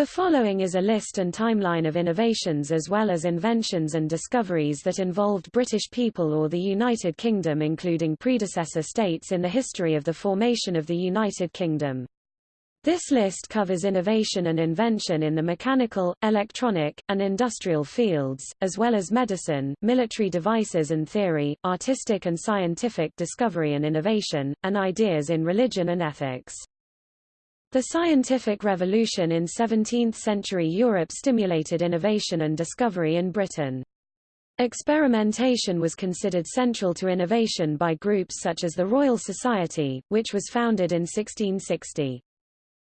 The following is a list and timeline of innovations as well as inventions and discoveries that involved British people or the United Kingdom including predecessor states in the history of the formation of the United Kingdom. This list covers innovation and invention in the mechanical, electronic, and industrial fields, as well as medicine, military devices and theory, artistic and scientific discovery and innovation, and ideas in religion and ethics. The scientific revolution in 17th-century Europe stimulated innovation and discovery in Britain. Experimentation was considered central to innovation by groups such as the Royal Society, which was founded in 1660.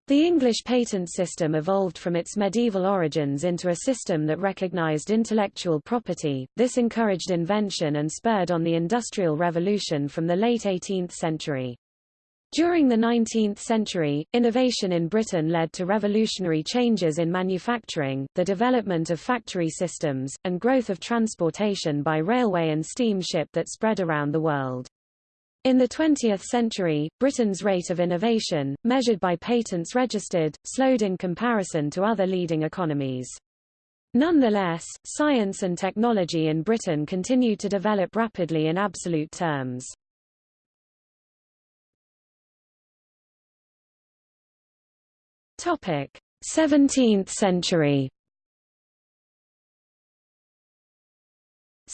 The English patent system evolved from its medieval origins into a system that recognized intellectual property. This encouraged invention and spurred on the Industrial Revolution from the late 18th century. During the 19th century, innovation in Britain led to revolutionary changes in manufacturing, the development of factory systems, and growth of transportation by railway and steamship that spread around the world. In the 20th century, Britain's rate of innovation, measured by patents registered, slowed in comparison to other leading economies. Nonetheless, science and technology in Britain continued to develop rapidly in absolute terms. Topic: 17th century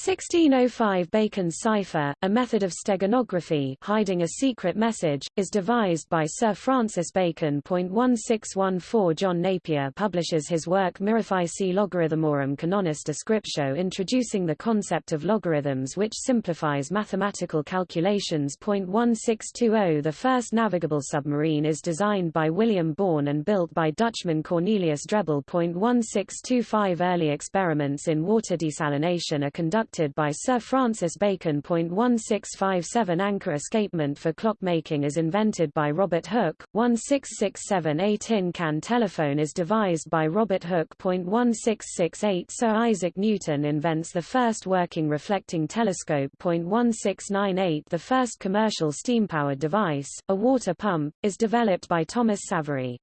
1605 Bacon's cipher, a method of steganography hiding a secret message, is devised by Sir Francis Bacon. 1614 John Napier publishes his work Mirifici Logarithmorum Canonis Descriptio introducing the concept of logarithms which simplifies mathematical calculations. 1620 The first navigable submarine is designed by William Bourne and built by Dutchman Cornelius Drebbel. 1625 Early experiments in water desalination are conducted conducted by Sir Francis Bacon. 1657 Anchor escapement for clockmaking is invented by Robert Hooke. 1667 A tin can telephone is devised by Robert Hooke. 1668 Sir Isaac Newton invents the first working reflecting telescope. 1698 The first commercial steam-powered device, a water pump, is developed by Thomas Savery.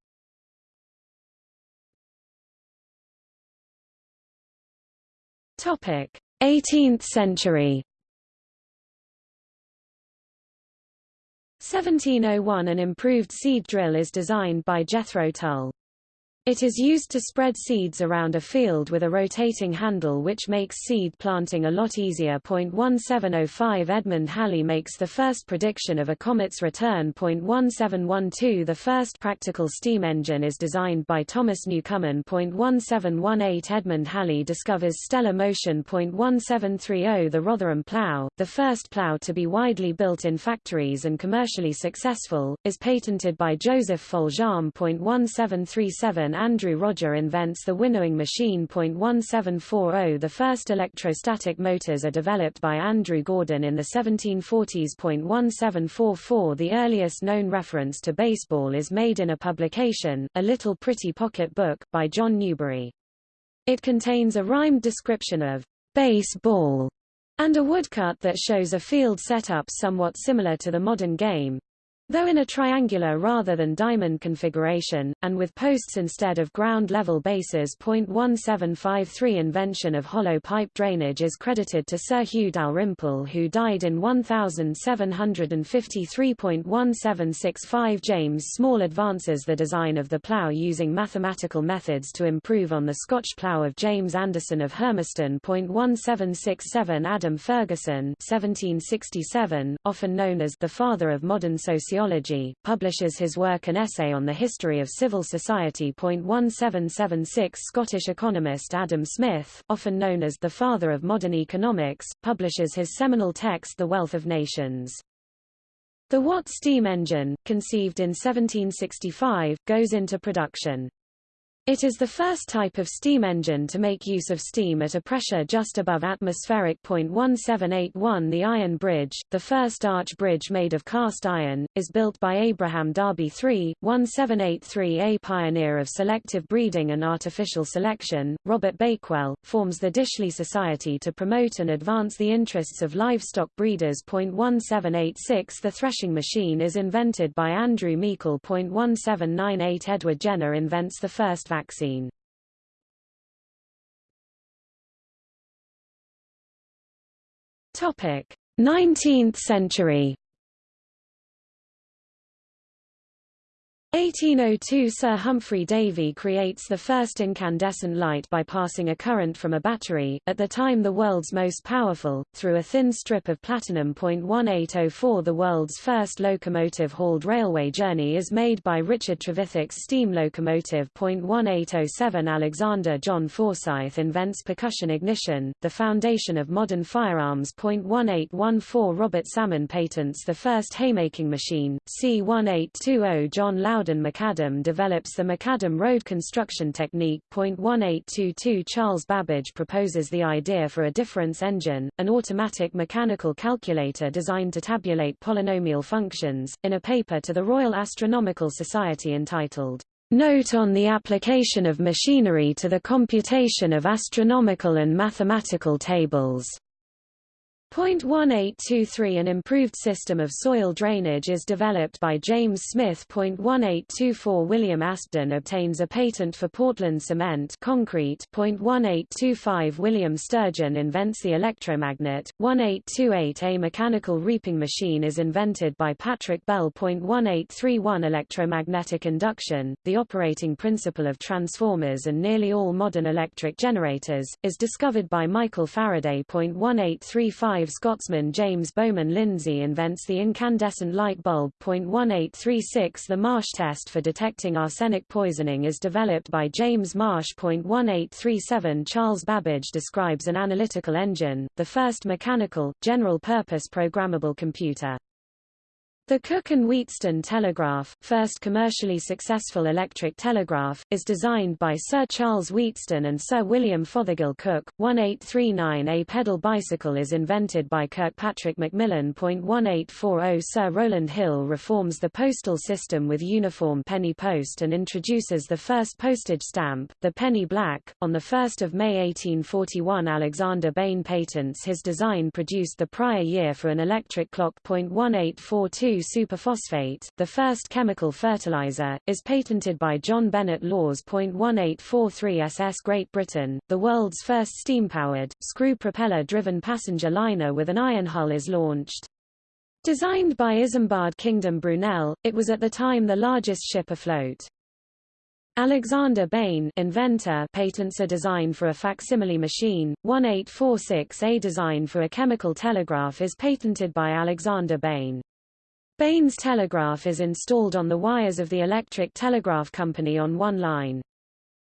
Topic: 18th century 1701 An improved seed drill is designed by Jethro Tull. It is used to spread seeds around a field with a rotating handle which makes seed planting a lot easier. 1705 Edmund Halley makes the first prediction of a comet's return. 1712 The first practical steam engine is designed by Thomas Newcomen. 1718 Edmund Halley discovers stellar motion. 1730 The Rotherham plough, the first plough to be widely built in factories and commercially successful, is patented by Joseph Foljambe. 1737 Andrew Rodger invents the winnowing machine. 1740 The first electrostatic motors are developed by Andrew Gordon in the 1740s. 1744 The earliest known reference to baseball is made in a publication, A Little Pretty Pocket Book, by John Newbery. It contains a rhymed description of baseball and a woodcut that shows a field setup somewhat similar to the modern game. Though in a triangular rather than diamond configuration, and with posts instead of ground-level bases. 0.1753 Invention of hollow pipe drainage is credited to Sir Hugh Dalrymple who died in 1753.1765 James Small advances the design of the plough using mathematical methods to improve on the Scotch plough of James Anderson of Hermiston. 1767 Adam Ferguson 1767, often known as the father of modern sociology Sociology, publishes his work An Essay on the History of Civil Society. 1776 Scottish economist Adam Smith, often known as the father of modern economics, publishes his seminal text The Wealth of Nations. The Watt steam engine, conceived in 1765, goes into production. It is the first type of steam engine to make use of steam at a pressure just above atmospheric. 1781 The Iron Bridge, the first arch bridge made of cast iron, is built by Abraham Darby III, 1783 A pioneer of selective breeding and artificial selection, Robert Bakewell, forms the Dishley Society to promote and advance the interests of livestock breeders. 1786 The threshing machine is invented by Andrew Meikle. 1798 Edward Jenner invents the first vaccine. Topic: 19th century 1802 Sir Humphry Davy creates the first incandescent light by passing a current from a battery, at the time the world's most powerful, through a thin strip of platinum. 1804 The world's first locomotive-hauled railway journey is made by Richard Trevithick's steam locomotive. 1807 Alexander John Forsyth invents percussion ignition, the foundation of modern firearms. 1814 Robert Salmon patents the first haymaking machine, c. 1820 John Loudon Loudon McAdam develops the macadam road construction technique. 1822 Charles Babbage proposes the idea for a difference engine, an automatic mechanical calculator designed to tabulate polynomial functions, in a paper to the Royal Astronomical Society entitled, Note on the application of machinery to the computation of astronomical and mathematical tables. .1823 An improved system of soil drainage is developed by James Smith. .1824 William Aspdin obtains a patent for Portland cement concrete. .1825 William Sturgeon invents the electromagnet. 1828 A mechanical reaping machine is invented by Patrick Bell. .1831 Electromagnetic induction, the operating principle of transformers and nearly all modern electric generators, is discovered by Michael Faraday. .1835 Scotsman James Bowman Lindsay invents the incandescent light bulb. 1836 The Marsh test for detecting arsenic poisoning is developed by James Marsh. 1837 Charles Babbage describes an analytical engine, the first mechanical, general-purpose programmable computer. The Cooke and Wheatstone telegraph, first commercially successful electric telegraph, is designed by Sir Charles Wheatstone and Sir William Fothergill Cooke. 1839 A pedal bicycle is invented by Kirkpatrick Macmillan. 1840 Sir Rowland Hill reforms the postal system with uniform penny post and introduces the first postage stamp, the penny black. On 1 May 1841 Alexander Bain patents his design produced the prior year for an electric clock. 1842 superphosphate, the first chemical fertilizer, is patented by John Bennet Lawes. 1843 SS Great Britain, the world's first steam-powered, screw-propeller-driven passenger liner with an iron hull is launched. Designed by Isambard Kingdom Brunel, it was at the time the largest ship afloat. Alexander Bain inventor patents a design for a facsimile machine. 1846 A design for a chemical telegraph is patented by Alexander Bain. Bain's telegraph is installed on the wires of the Electric Telegraph Company on one line.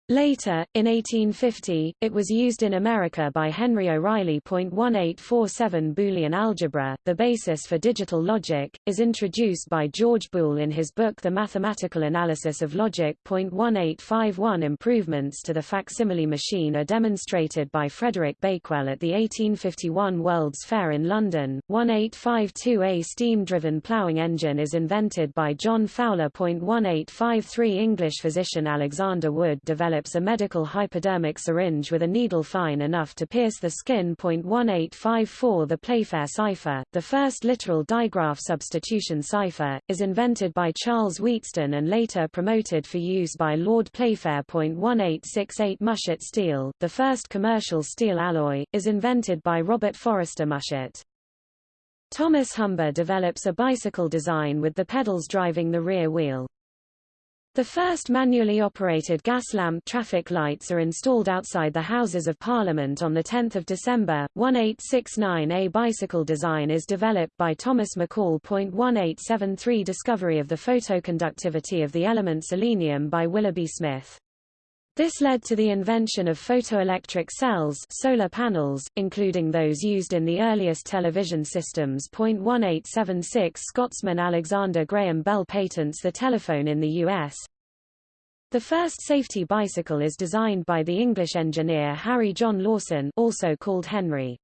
Later, in 1850, it was used in America by Henry O'Reilly. 1847 Boolean algebra, the basis for digital logic, is introduced by George Boole in his book The Mathematical Analysis of Logic. 1851 Improvements to the facsimile machine are demonstrated by Frederick Bakewell at the 1851 World's Fair in London. 1852 A steam-driven ploughing engine is invented by John Fowler. 1853 English physician Alexander Wood developed develops a medical hypodermic syringe with a needle fine enough to pierce the skin. 1854 The Playfair cipher, the first literal digraph substitution cipher, is invented by Charles Wheatstone and later promoted for use by Lord Playfair. 1868 Mushet steel, the first commercial steel alloy, is invented by Robert Forrester Mushet. Thomas Humber develops a bicycle design with the pedals driving the rear wheel. The first manually operated gas lamp traffic lights are installed outside the Houses of Parliament on 10 December, 1869 A bicycle design is developed by Thomas McCall. 1873 Discovery of the photoconductivity of the element selenium by Willoughby Smith. This led to the invention of photoelectric cells solar panels, including those used in the earliest television systems. 1876 Scotsman Alexander Graham Bell patents the telephone in the U.S. The first safety bicycle is designed by the English engineer Harry John Lawson also called Henry.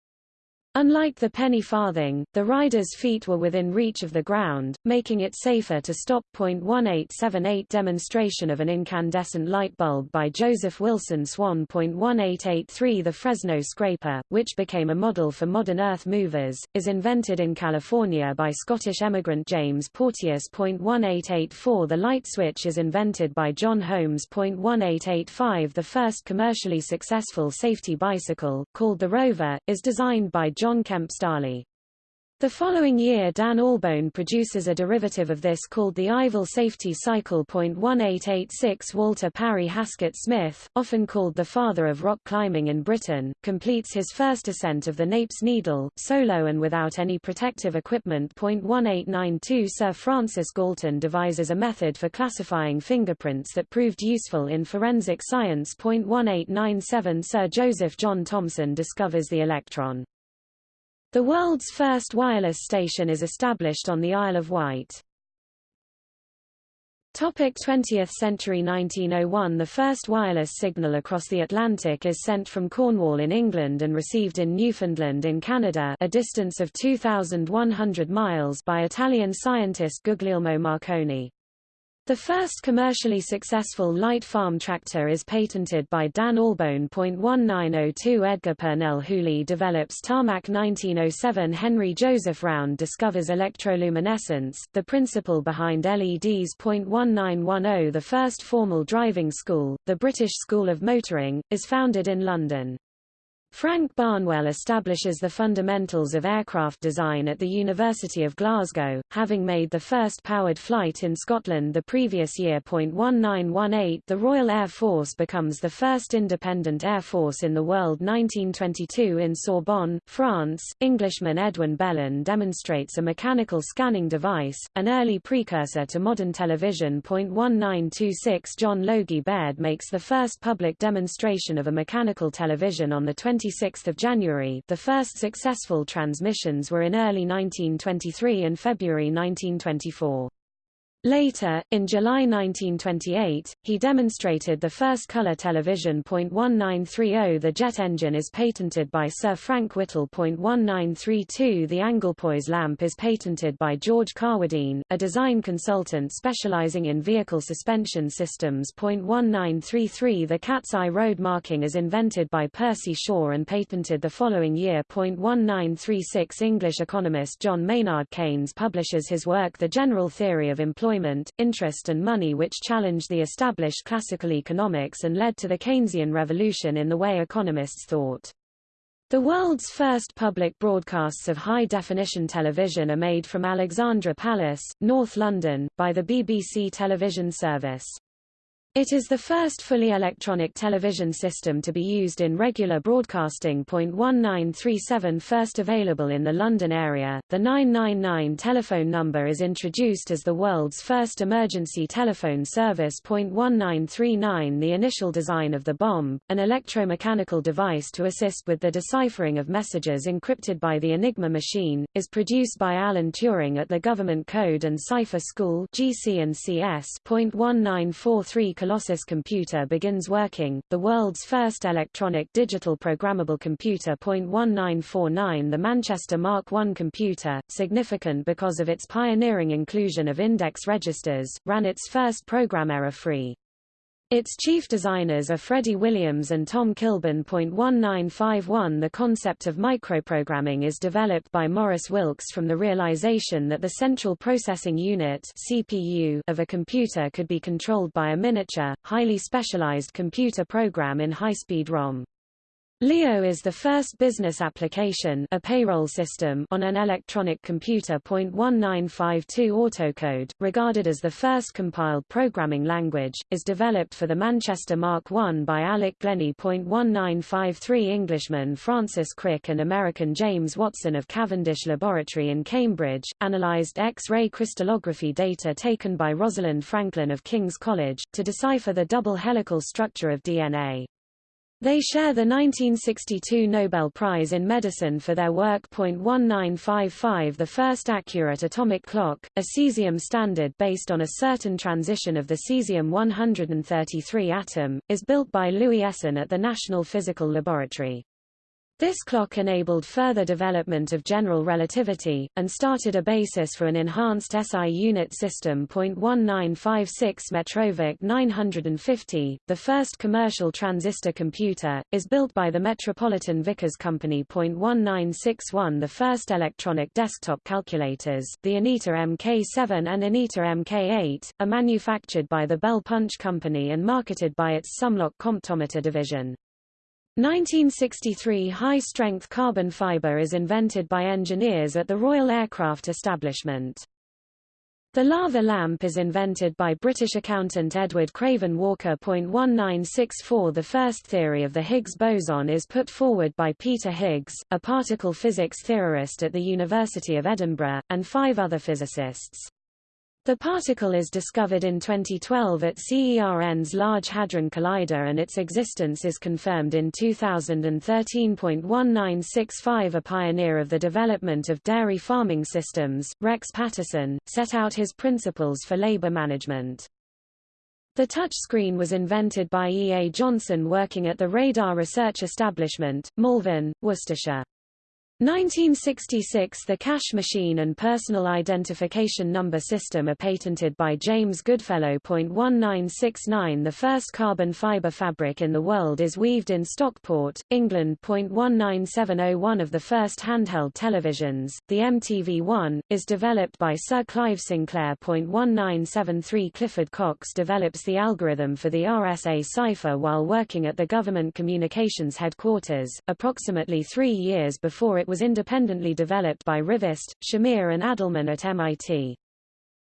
Unlike the penny farthing, the rider's feet were within reach of the ground, making it safer to stop. 1878 demonstration of an incandescent light bulb by Joseph Wilson Swan. 1883 The Fresno scraper, which became a model for modern earth movers, is invented in California by Scottish emigrant James Porteous. 1884 The light switch is invented by John Holmes. 1885 The first commercially successful safety bicycle, called the Rover, is designed by John Kemp Starley. The following year Dan Albone produces a derivative of this called the Ivel Safety Cycle. 1886 Walter Parry Haskett Smith, often called the father of rock climbing in Britain, completes his first ascent of the Napes Needle, solo and without any protective equipment. 1892 Sir Francis Galton devises a method for classifying fingerprints that proved useful in forensic science. 1897 Sir Joseph John Thomson discovers the electron. The world's first wireless station is established on the Isle of Wight. Topic 20th century 1901 The first wireless signal across the Atlantic is sent from Cornwall in England and received in Newfoundland in Canada a distance of 2,100 miles by Italian scientist Guglielmo Marconi. The first commercially successful light farm tractor is patented by Dan Albone. 1902 Edgar Purnell Hooley develops tarmac 1907 Henry Joseph Round discovers electroluminescence, the principle behind LEDs. 1910 The first formal driving school, the British School of Motoring, is founded in London. Frank Barnwell establishes the fundamentals of aircraft design at the University of Glasgow, having made the first powered flight in Scotland the previous year. 1918 The Royal Air Force becomes the first independent air force in the world 1922 in Sorbonne, France, Englishman Edwin Bellin demonstrates a mechanical scanning device, an early precursor to modern television. 1926 John Logie Baird makes the first public demonstration of a mechanical television on the 20 26 January the first successful transmissions were in early 1923 and February 1924. Later, in July 1928, he demonstrated the first color television. 1930 The jet engine is patented by Sir Frank Whittle. 1932 The Anglepoise lamp is patented by George Carwardine, a design consultant specializing in vehicle suspension systems. 1933 The cat's eye road marking is invented by Percy Shaw and patented the following year. 1936 English economist John Maynard Keynes publishes his work The General Theory of Employment employment, interest and money which challenged the established classical economics and led to the Keynesian revolution in the way economists thought. The world's first public broadcasts of high-definition television are made from Alexandra Palace, North London, by the BBC television service. It is the first fully electronic television system to be used in regular broadcasting. 1937 First available in the London area, the 999 telephone number is introduced as the world's first emergency telephone service. 1939 The initial design of the bombe, an electromechanical device to assist with the deciphering of messages encrypted by the Enigma machine, is produced by Alan Turing at the Government Code and Cipher School GC&CS. 1943 Colossus computer begins working, the world's first electronic digital programmable computer. 1949 The Manchester Mark I computer, significant because of its pioneering inclusion of index registers, ran its first program error-free. Its chief designers are Freddie Williams and Tom Kilburn. 1951 The concept of microprogramming is developed by Maurice Wilkes from the realization that the central processing unit CPU of a computer could be controlled by a miniature, highly specialized computer program in high-speed ROM. Leo is the first business application a payroll system on an electronic computer. 1952 Autocode, regarded as the first compiled programming language, is developed for the Manchester Mark I by Alec Glennie. 1953 Englishman Francis Crick and American James Watson of Cavendish Laboratory in Cambridge, analyzed X-ray crystallography data taken by Rosalind Franklin of King's College, to decipher the double helical structure of DNA. They share the 1962 Nobel Prize in Medicine for their work. 1955 The first accurate atomic clock, a cesium standard based on a certain transition of the cesium-133 atom, is built by Louis Essen at the National Physical Laboratory. This clock enabled further development of general relativity, and started a basis for an enhanced SI unit system. 1956 Metrovick 950, the first commercial transistor computer, is built by the Metropolitan Vickers Company. 1961 The first electronic desktop calculators, the Anita MK7 and Anita MK8, are manufactured by the Bell Punch Company and marketed by its Sumlock Comptometer division. 1963 High-strength carbon fiber is invented by engineers at the Royal Aircraft Establishment. The lava lamp is invented by British accountant Edward Craven Walker. 1964 The first theory of the Higgs boson is put forward by Peter Higgs, a particle physics theorist at the University of Edinburgh, and five other physicists. The particle is discovered in 2012 at CERN's Large Hadron Collider and its existence is confirmed in 2013.1965 A pioneer of the development of dairy farming systems, Rex Patterson, set out his principles for labor management. The touchscreen was invented by E. A. Johnson working at the Radar Research Establishment, Malvern, Worcestershire. 1966 The cash machine and personal identification number system are patented by James Goodfellow. 1969 The first carbon fiber fabric in the world is weaved in Stockport, England. 1970 of the first handheld televisions, the MTV-1, is developed by Sir Clive Sinclair. 1973 Clifford Cocks develops the algorithm for the RSA cipher while working at the Government Communications Headquarters, approximately three years before it was independently developed by Rivest, Shamir and Adleman at MIT.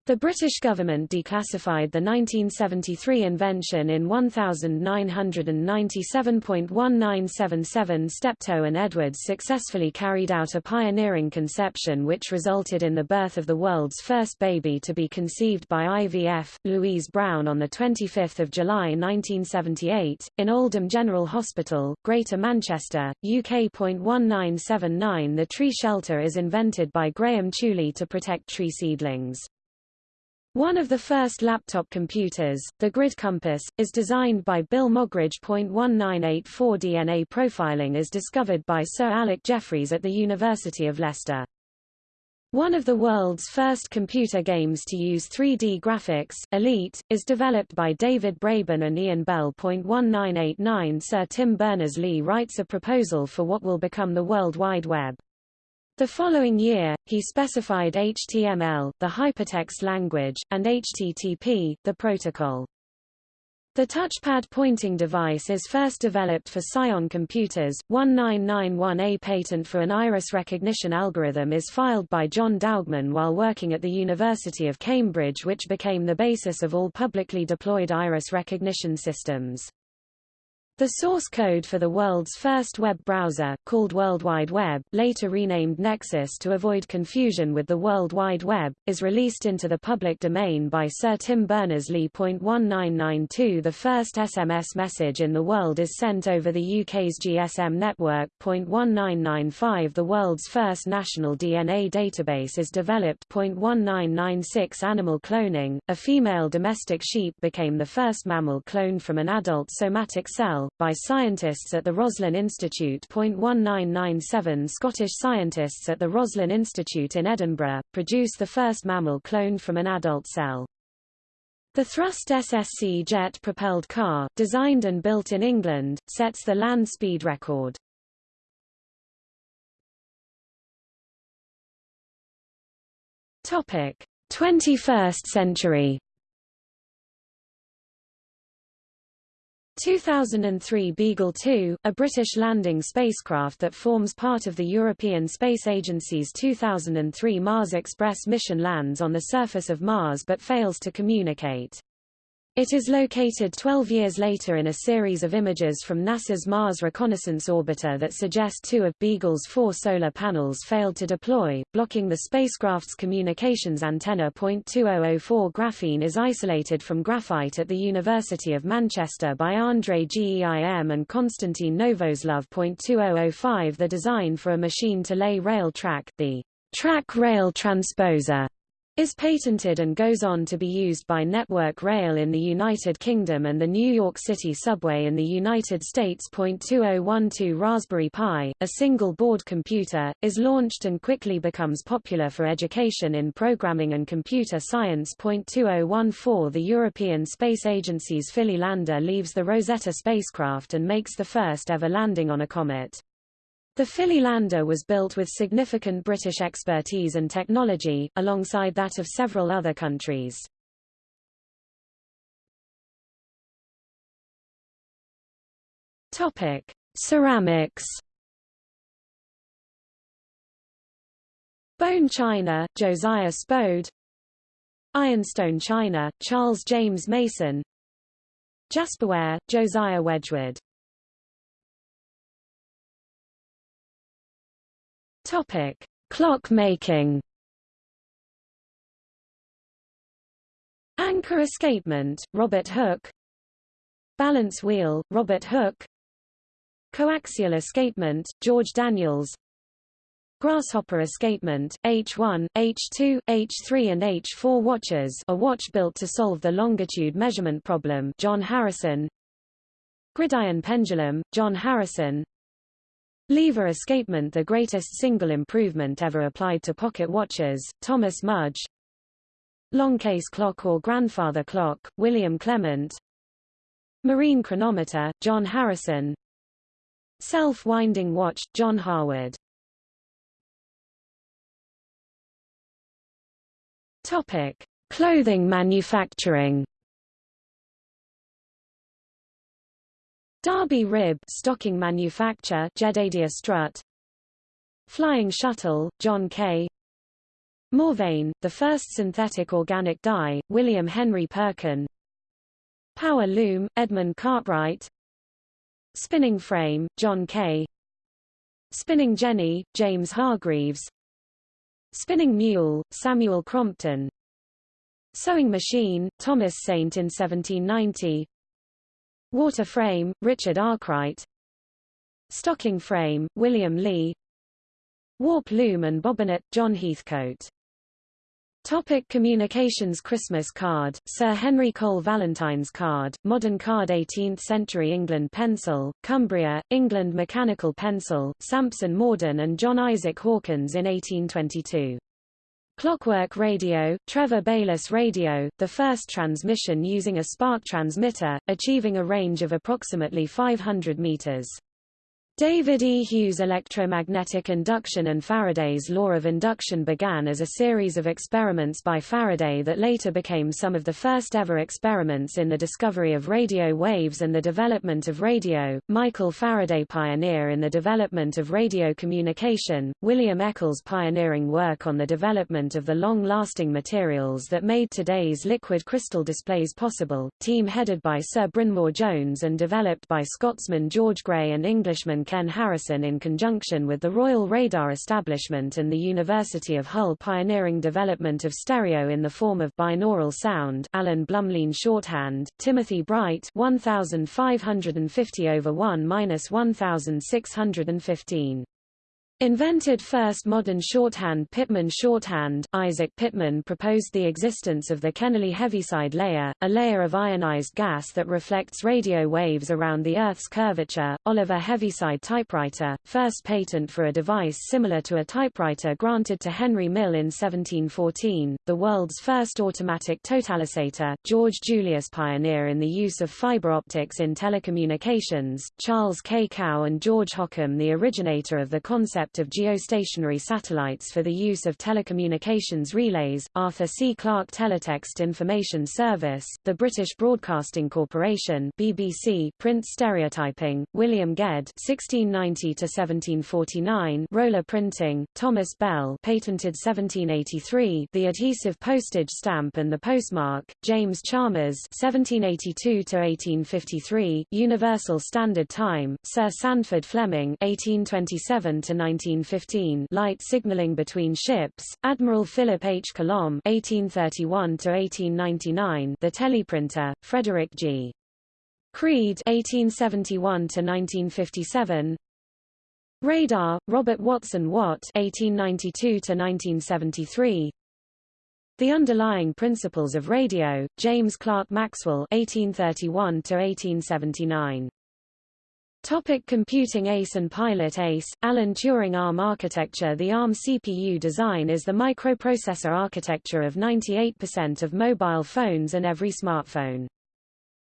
The British government declassified the 1973 invention in 1997.1977 Steptoe and Edwards successfully carried out a pioneering conception which resulted in the birth of the world's first baby to be conceived by IVF, Louise Brown on 25 July 1978, in Oldham General Hospital, Greater Manchester, UK. 1979 The tree shelter is invented by Graham Tuley to protect tree seedlings. One of the first laptop computers, the Grid Compass, is designed by Bill Moggridge. 1984 DNA profiling is discovered by Sir Alec Jeffreys at the University of Leicester. One of the world's first computer games to use 3D graphics, Elite, is developed by David Braben and Ian Bell. 1989 Sir Tim Berners-Lee writes a proposal for what will become the World Wide Web. The following year, he specified HTML, the hypertext language, and HTTP, the protocol. The touchpad pointing device is first developed for Psion computers. 1991A patent for an iris recognition algorithm is filed by John Daugman while working at the University of Cambridge which became the basis of all publicly deployed iris recognition systems. The source code for the world's first web browser, called World Wide Web, later renamed Nexus to avoid confusion with the World Wide Web, is released into the public domain by Sir Tim Berners-Lee. 1992 The first SMS message in the world is sent over the UK's GSM network. 1995 The world's first national DNA database is developed. 1996 Animal cloning, a female domestic sheep became the first mammal cloned from an adult somatic cell by scientists at the Roslin Institute. 1997 Scottish scientists at the Roslin Institute in Edinburgh, produced the first mammal cloned from an adult cell. The Thrust SSC jet-propelled car, designed and built in England, sets the land speed record. Topic: 21st century 2003 Beagle 2, a British landing spacecraft that forms part of the European Space Agency's 2003 Mars Express mission lands on the surface of Mars but fails to communicate. It is located 12 years later in a series of images from NASA's Mars Reconnaissance Orbiter that suggest two of Beagle's four solar panels failed to deploy, blocking the spacecraft's communications antenna. 2004 Graphene is isolated from graphite at the University of Manchester by Andrei Geim and Konstantin Novoselov. 2005 The design for a machine to lay rail track, the track rail transposer, is patented and goes on to be used by Network Rail in the United Kingdom and the New York City Subway in the United States. 2012 Raspberry Pi, a single-board computer, is launched and quickly becomes popular for education in programming and computer science. 2014 The European Space Agency's Philae lander leaves the Rosetta spacecraft and makes the first ever landing on a comet. The Philae lander was built with significant British expertise and technology, alongside that of several other countries. Topic: Ceramics. Bone china, Josiah Spode. Ironstone china, Charles James Mason. Jasperware, Josiah Wedgwood. Topic: Clock making. Anchor escapement, Robert Hooke. Balance wheel, Robert Hooke. Coaxial escapement, George Daniels. Grasshopper escapement, H1, H2, H3 and H4 watches a watch built to solve the longitude measurement problem John Harrison Gridiron pendulum, John Harrison Lever escapement the greatest single improvement ever applied to pocket watches, Thomas Mudge. Longcase clock or grandfather clock, William Clement. Marine chronometer, John Harrison. Self-winding watch, John Harwood. Topic. Clothing manufacturing Derby Rib stocking manufacture Jedediah Strutt. Flying Shuttle, John Kay. Mauveine, the first synthetic organic dye, William Henry Perkin. Power Loom, Edmund Cartwright. Spinning Frame, John Kay. Spinning Jenny, James Hargreaves. Spinning Mule, Samuel Crompton. Sewing Machine, Thomas Saint in 1790 Water frame, Richard Arkwright. Stocking frame, William Lee. Warp loom and bobbinet, John Heathcote. Topic communications Christmas card, Sir Henry Cole Valentine's card, modern card 18th-century England pencil, Cumbria, England mechanical pencil, Sampson Mordan and John Isaac Hawkins in 1822. Clockwork radio, Trevor Baylis radio, the first transmission using a spark transmitter, achieving a range of approximately 500 meters. David E. Hughes electromagnetic induction and Faraday's law of induction began as a series of experiments by Faraday that later became some of the first ever experiments in the discovery of radio waves and the development of radio. Michael Faraday pioneer in the development of radio communication, William Eccles pioneering work on the development of the long-lasting materials that made today's liquid crystal displays possible, team headed by Sir Brynmor Jones and developed by Scotsman George Gray and Englishman Ken Harrison in conjunction with the Royal Radar Establishment and the University of Hull pioneering development of stereo in the form of binaural sound Alan Blumlein shorthand, Timothy Bright 1550 over 1-1615 Invented first modern shorthand Pitman shorthand Isaac Pitman proposed the existence of the Kennelly Heaviside layer, a layer of ionized gas that reflects radio waves around the Earth's curvature. Oliver Heaviside typewriter, first patent for a device similar to a typewriter granted to Henry Mill in 1714, the world's first automatic totalisator, George Julius pioneer in the use of fiber optics in telecommunications, Charles K. Kao and George Hockham the originator of the concept concept of geostationary satellites for the use of telecommunications relays, Arthur C. Clarke Teletext Information Service, the British Broadcasting Corporation BBC, print stereotyping, William Ged (1690–1749), roller printing, Thomas Bell, patented 1783, the adhesive postage stamp and the postmark, James Chalmers (1782–1853), Universal Standard Time, Sir Sandford Fleming (1827 to 1915 light signaling between ships, Admiral Philip H. Colomb (1831–1899), the teleprinter, Frederick G. Creed (1871–1957), radar, Robert Watson Watt (1892–1973), The Underlying Principles of Radio, James Clerk Maxwell 1831-1879. Topic computing ACE and Pilot ACE, Alan Turing ARM architecture The ARM CPU design is the microprocessor architecture of 98% of mobile phones and every smartphone.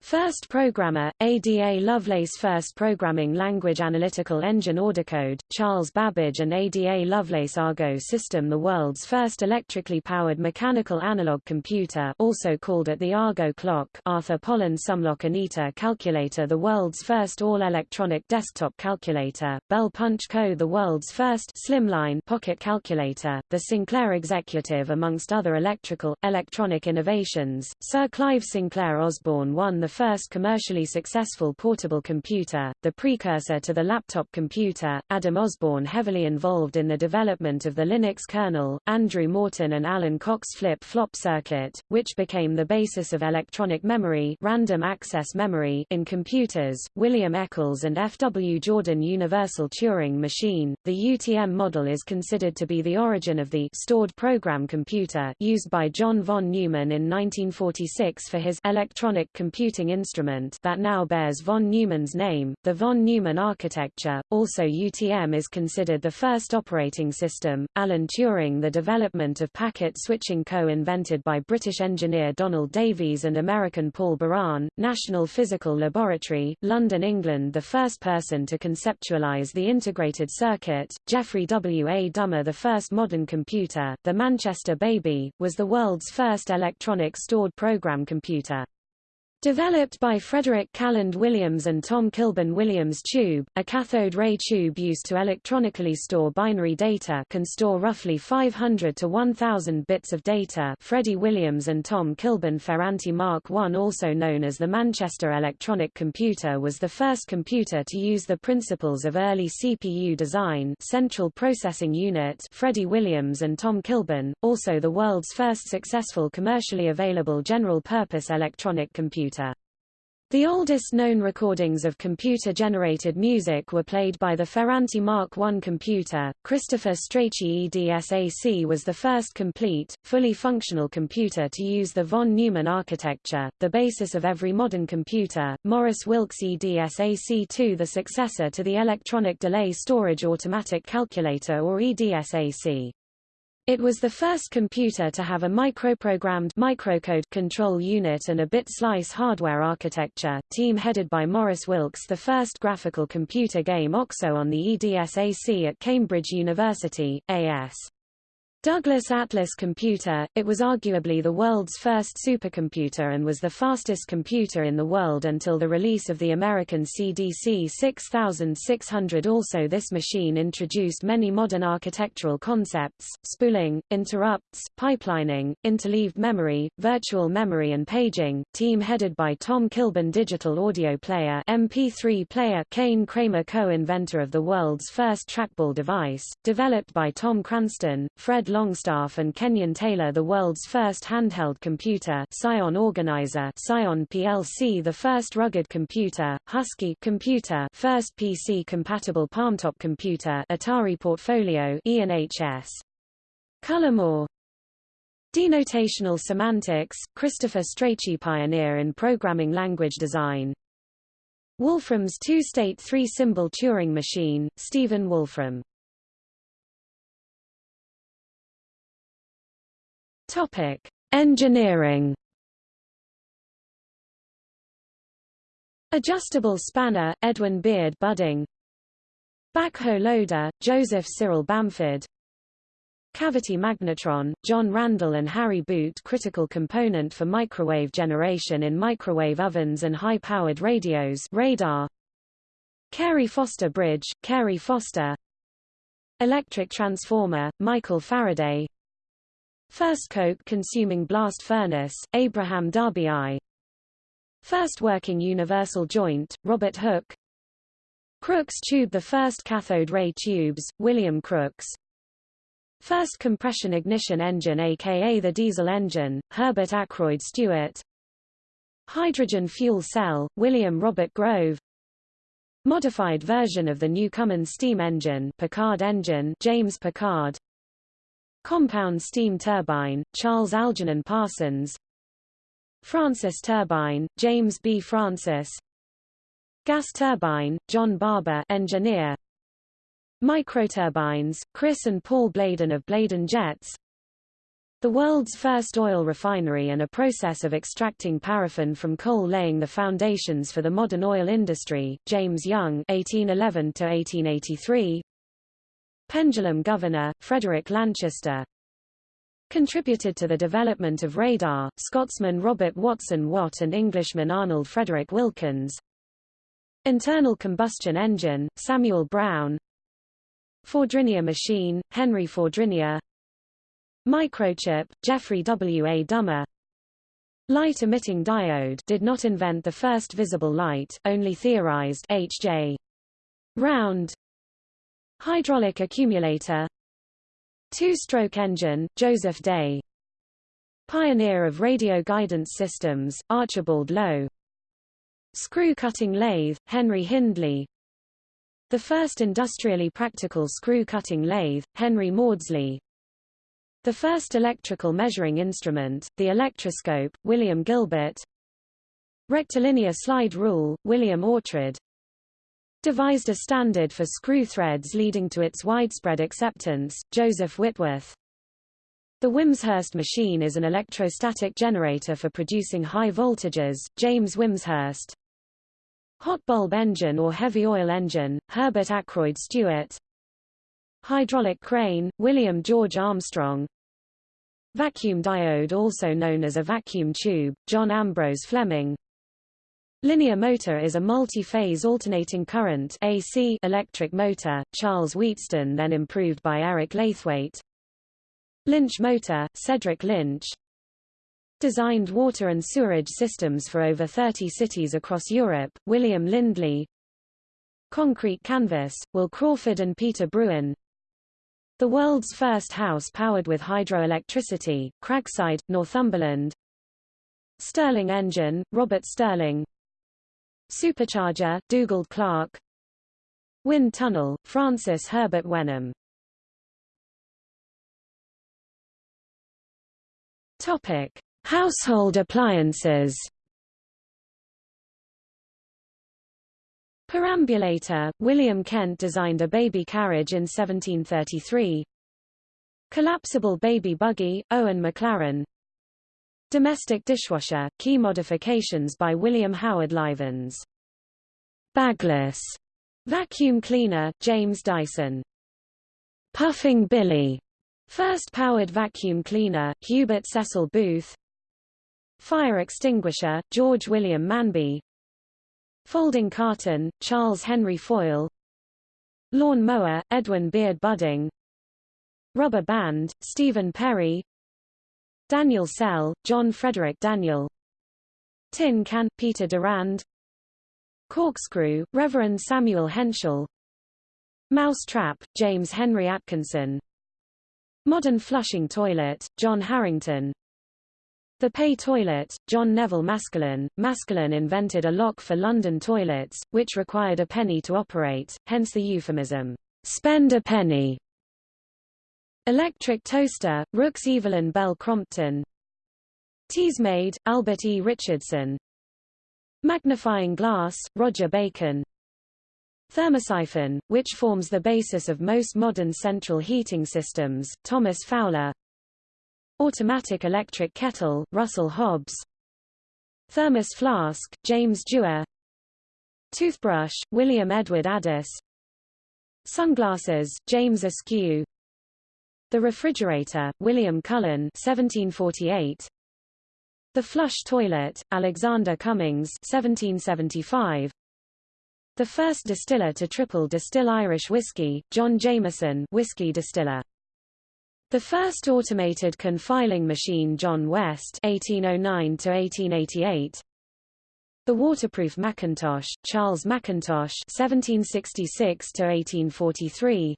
First Programmer, ADA Lovelace First Programming Language Analytical Engine Ordercode, Charles Babbage and ADA Lovelace Argo System The world's first electrically powered mechanical analog computer also called it the Argo clock Arthur Pollen Sumlock Anita calculator The world's first all-electronic desktop calculator, Bell Punch Co. The world's first slimline pocket calculator, the Sinclair Executive amongst other electrical, electronic innovations, Sir Clive Sinclair Osborne won the first commercially successful portable computer, the precursor to the laptop computer, Adam Osborne heavily involved in the development of the Linux kernel, Andrew Morton and Alan Cox flip-flop circuit, which became the basis of electronic memory, random access memory in computers, William Eccles and F. W. Jordan Universal Turing Machine. The UTM model is considered to be the origin of the stored program computer used by John von Neumann in 1946 for his electronic computing instrument that now bears von Neumann's name, the von Neumann architecture. Also UTM is considered the first operating system. Alan Turing The development of packet switching co-invented by British engineer Donald Davies and American Paul Baran, National Physical Laboratory, London, England The first person to conceptualize the integrated circuit, Geoffrey W. A. Dummer The first modern computer, the Manchester Baby, was the world's first electronic stored program computer. Developed by Frederick Calland Williams and Tom Kilburn Williams tube, a cathode ray tube used to electronically store binary data can store roughly 500 to 1000 bits of data Freddie Williams and Tom Kilburn Ferranti Mark I also known as the Manchester Electronic Computer was the first computer to use the principles of early CPU design Central Processing Unit Freddie Williams and Tom Kilburn, also the world's first successful commercially available general-purpose electronic computer. The oldest known recordings of computer-generated music were played by the Ferranti Mark I computer. Christopher Strachey EDSAC was the first complete, fully functional computer to use the von Neumann architecture, the basis of every modern computer. Maurice Wilkes EDSAC2 the successor to the Electronic Delay Storage Automatic Calculator or EDSAC. It was the first computer to have a microprogrammed microcode control unit and a bit slice hardware architecture. Team headed by Maurice Wilkes, the first graphical computer game OXO on the EDSAC at Cambridge University, AS. Douglas Atlas computer, it was arguably the world's first supercomputer and was the fastest computer in the world until the release of the American CDC 6600 also this machine introduced many modern architectural concepts, spooling, interrupts, pipelining, interleaved memory, virtual memory and paging, team headed by Tom Kilburn Digital Audio Player MP3 player Kane Kramer co-inventor of the world's first trackball device, developed by Tom Cranston, Fred Longstaff and Kenyon Taylor the world's first handheld computer Psion Organizer Psion PLC the first rugged computer, Husky computer first PC-compatible palmtop computer Atari Portfolio ENHS. Cullimore Denotational semantics, Christopher Strachey pioneer in programming language design. Wolfram's two-state three-symbol Turing machine, Stephen Wolfram Topic: Engineering. Adjustable spanner, Edwin Beard Budding. Backhoe loader, Joseph Cyril Bamford. Cavity magnetron, John Randall and Harry Boot critical component for microwave generation in microwave ovens and high-powered radios radar. Cary Foster Bridge, Cary Foster Electric transformer, Michael Faraday First coke-consuming blast furnace, Abraham Darby I. First working universal joint, Robert Hooke. Crookes tube The first cathode ray tubes, William Crookes. First compression ignition engine aka the diesel engine, Herbert Akroyd Stuart. Hydrogen fuel cell, William Robert Grove. Modified version of the Newcomen steam engine, Pickard engine, James Pickard. Compound steam turbine, Charles Algernon Parsons Francis turbine, James B. Francis Gas turbine, John Barber engineer Microturbines, Chris and Paul Bladon of Bladon Jets the world's first oil refinery and a process of extracting paraffin from coal laying the foundations for the modern oil industry, James Young (1811–1883). Pendulum governor, Frederick Lanchester. Contributed to the development of radar, Scotsman Robert Watson Watt and Englishman Arnold Frederick Wilkins. Internal combustion engine, Samuel Brown. Fourdrinier machine, Henry Fourdrinier. Microchip, Geoffrey W. A. Dummer Light-emitting diode did not invent the first visible light, only theorized H.J. Round Hydraulic accumulator. Two-stroke engine, Joseph Day. Pioneer of radio guidance systems, Archibald Low Screw-cutting lathe, Henry Hindley. The first industrially practical screw-cutting lathe, Henry Maudslay the first electrical measuring instrument, the electroscope, William Gilbert. Rectilinear slide rule, William Oughtred Devised a standard for screw threads leading to its widespread acceptance, Joseph Whitworth the Wimshurst machine is an electrostatic generator for producing high voltages, James Wimshurst. Hot bulb engine or heavy oil engine, Herbert Akroyd Stuart. Hydraulic crane, William George Armstrong. Vacuum diode also known as a vacuum tube, John Ambrose Fleming. Linear motor is a multi-phase alternating current AC electric motor, Charles Wheatstone then improved by Eric Laithwaite. Lynch motor, Cedric Lynch. Designed water and sewerage systems for over 30 cities across Europe, William Lindley. Concrete canvas, Will Crawford and Peter Brewin. The world's first house powered with hydroelectricity, Cragside, Northumberland. Stirling engine, Robert Stirling. Supercharger, Dugald Clerk. Wind tunnel, Francis Herbert Wenham. Topic: Household appliances. Perambulator, William Kent designed a baby carriage in 1733. Collapsible baby buggy, Owen Maclaren. Domestic dishwasher, key modifications by William Howard Livens. Bagless vacuum cleaner, James Dyson. Puffing Billy, first powered vacuum cleaner, Hubert Cecil Booth. Fire extinguisher, George William Manby. Folding carton, Charles Henry Foyle Lawn mower, Edwin Beard Budding Rubber band, Stephen Perry Daniell Cell, John Frederick Daniell. Tin can, Peter Durand. Corkscrew, Reverend Samuel Henshall. Mouse trap, James Henry Atkinson. Modern flushing toilet, John Harington. The pay toilet, John Neville Maskelyne. Maskelyne invented a lock for London toilets, which required a penny to operate, hence the euphemism, spend a penny. Electric toaster, Rookes Evelyn Bell Crompton. Teasmade, Albert E. Richardson. Magnifying glass, Roger Bacon. Thermosiphon, which forms the basis of most modern central heating systems, Thomas Fowler. Automatic electric kettle, Russell Hobbs. Thermos flask, James Dewar. Toothbrush, William Edward Addis. Sunglasses, James Ayscough. The refrigerator, William Cullen 1748. The flush toilet, Alexander Cummings 1775. The first distiller to triple distill Irish whiskey, John Jameson whiskey distiller. The first automated confiling machine John West (1809–1888). The waterproof Macintosh Charles Mackintosh (1766–1843).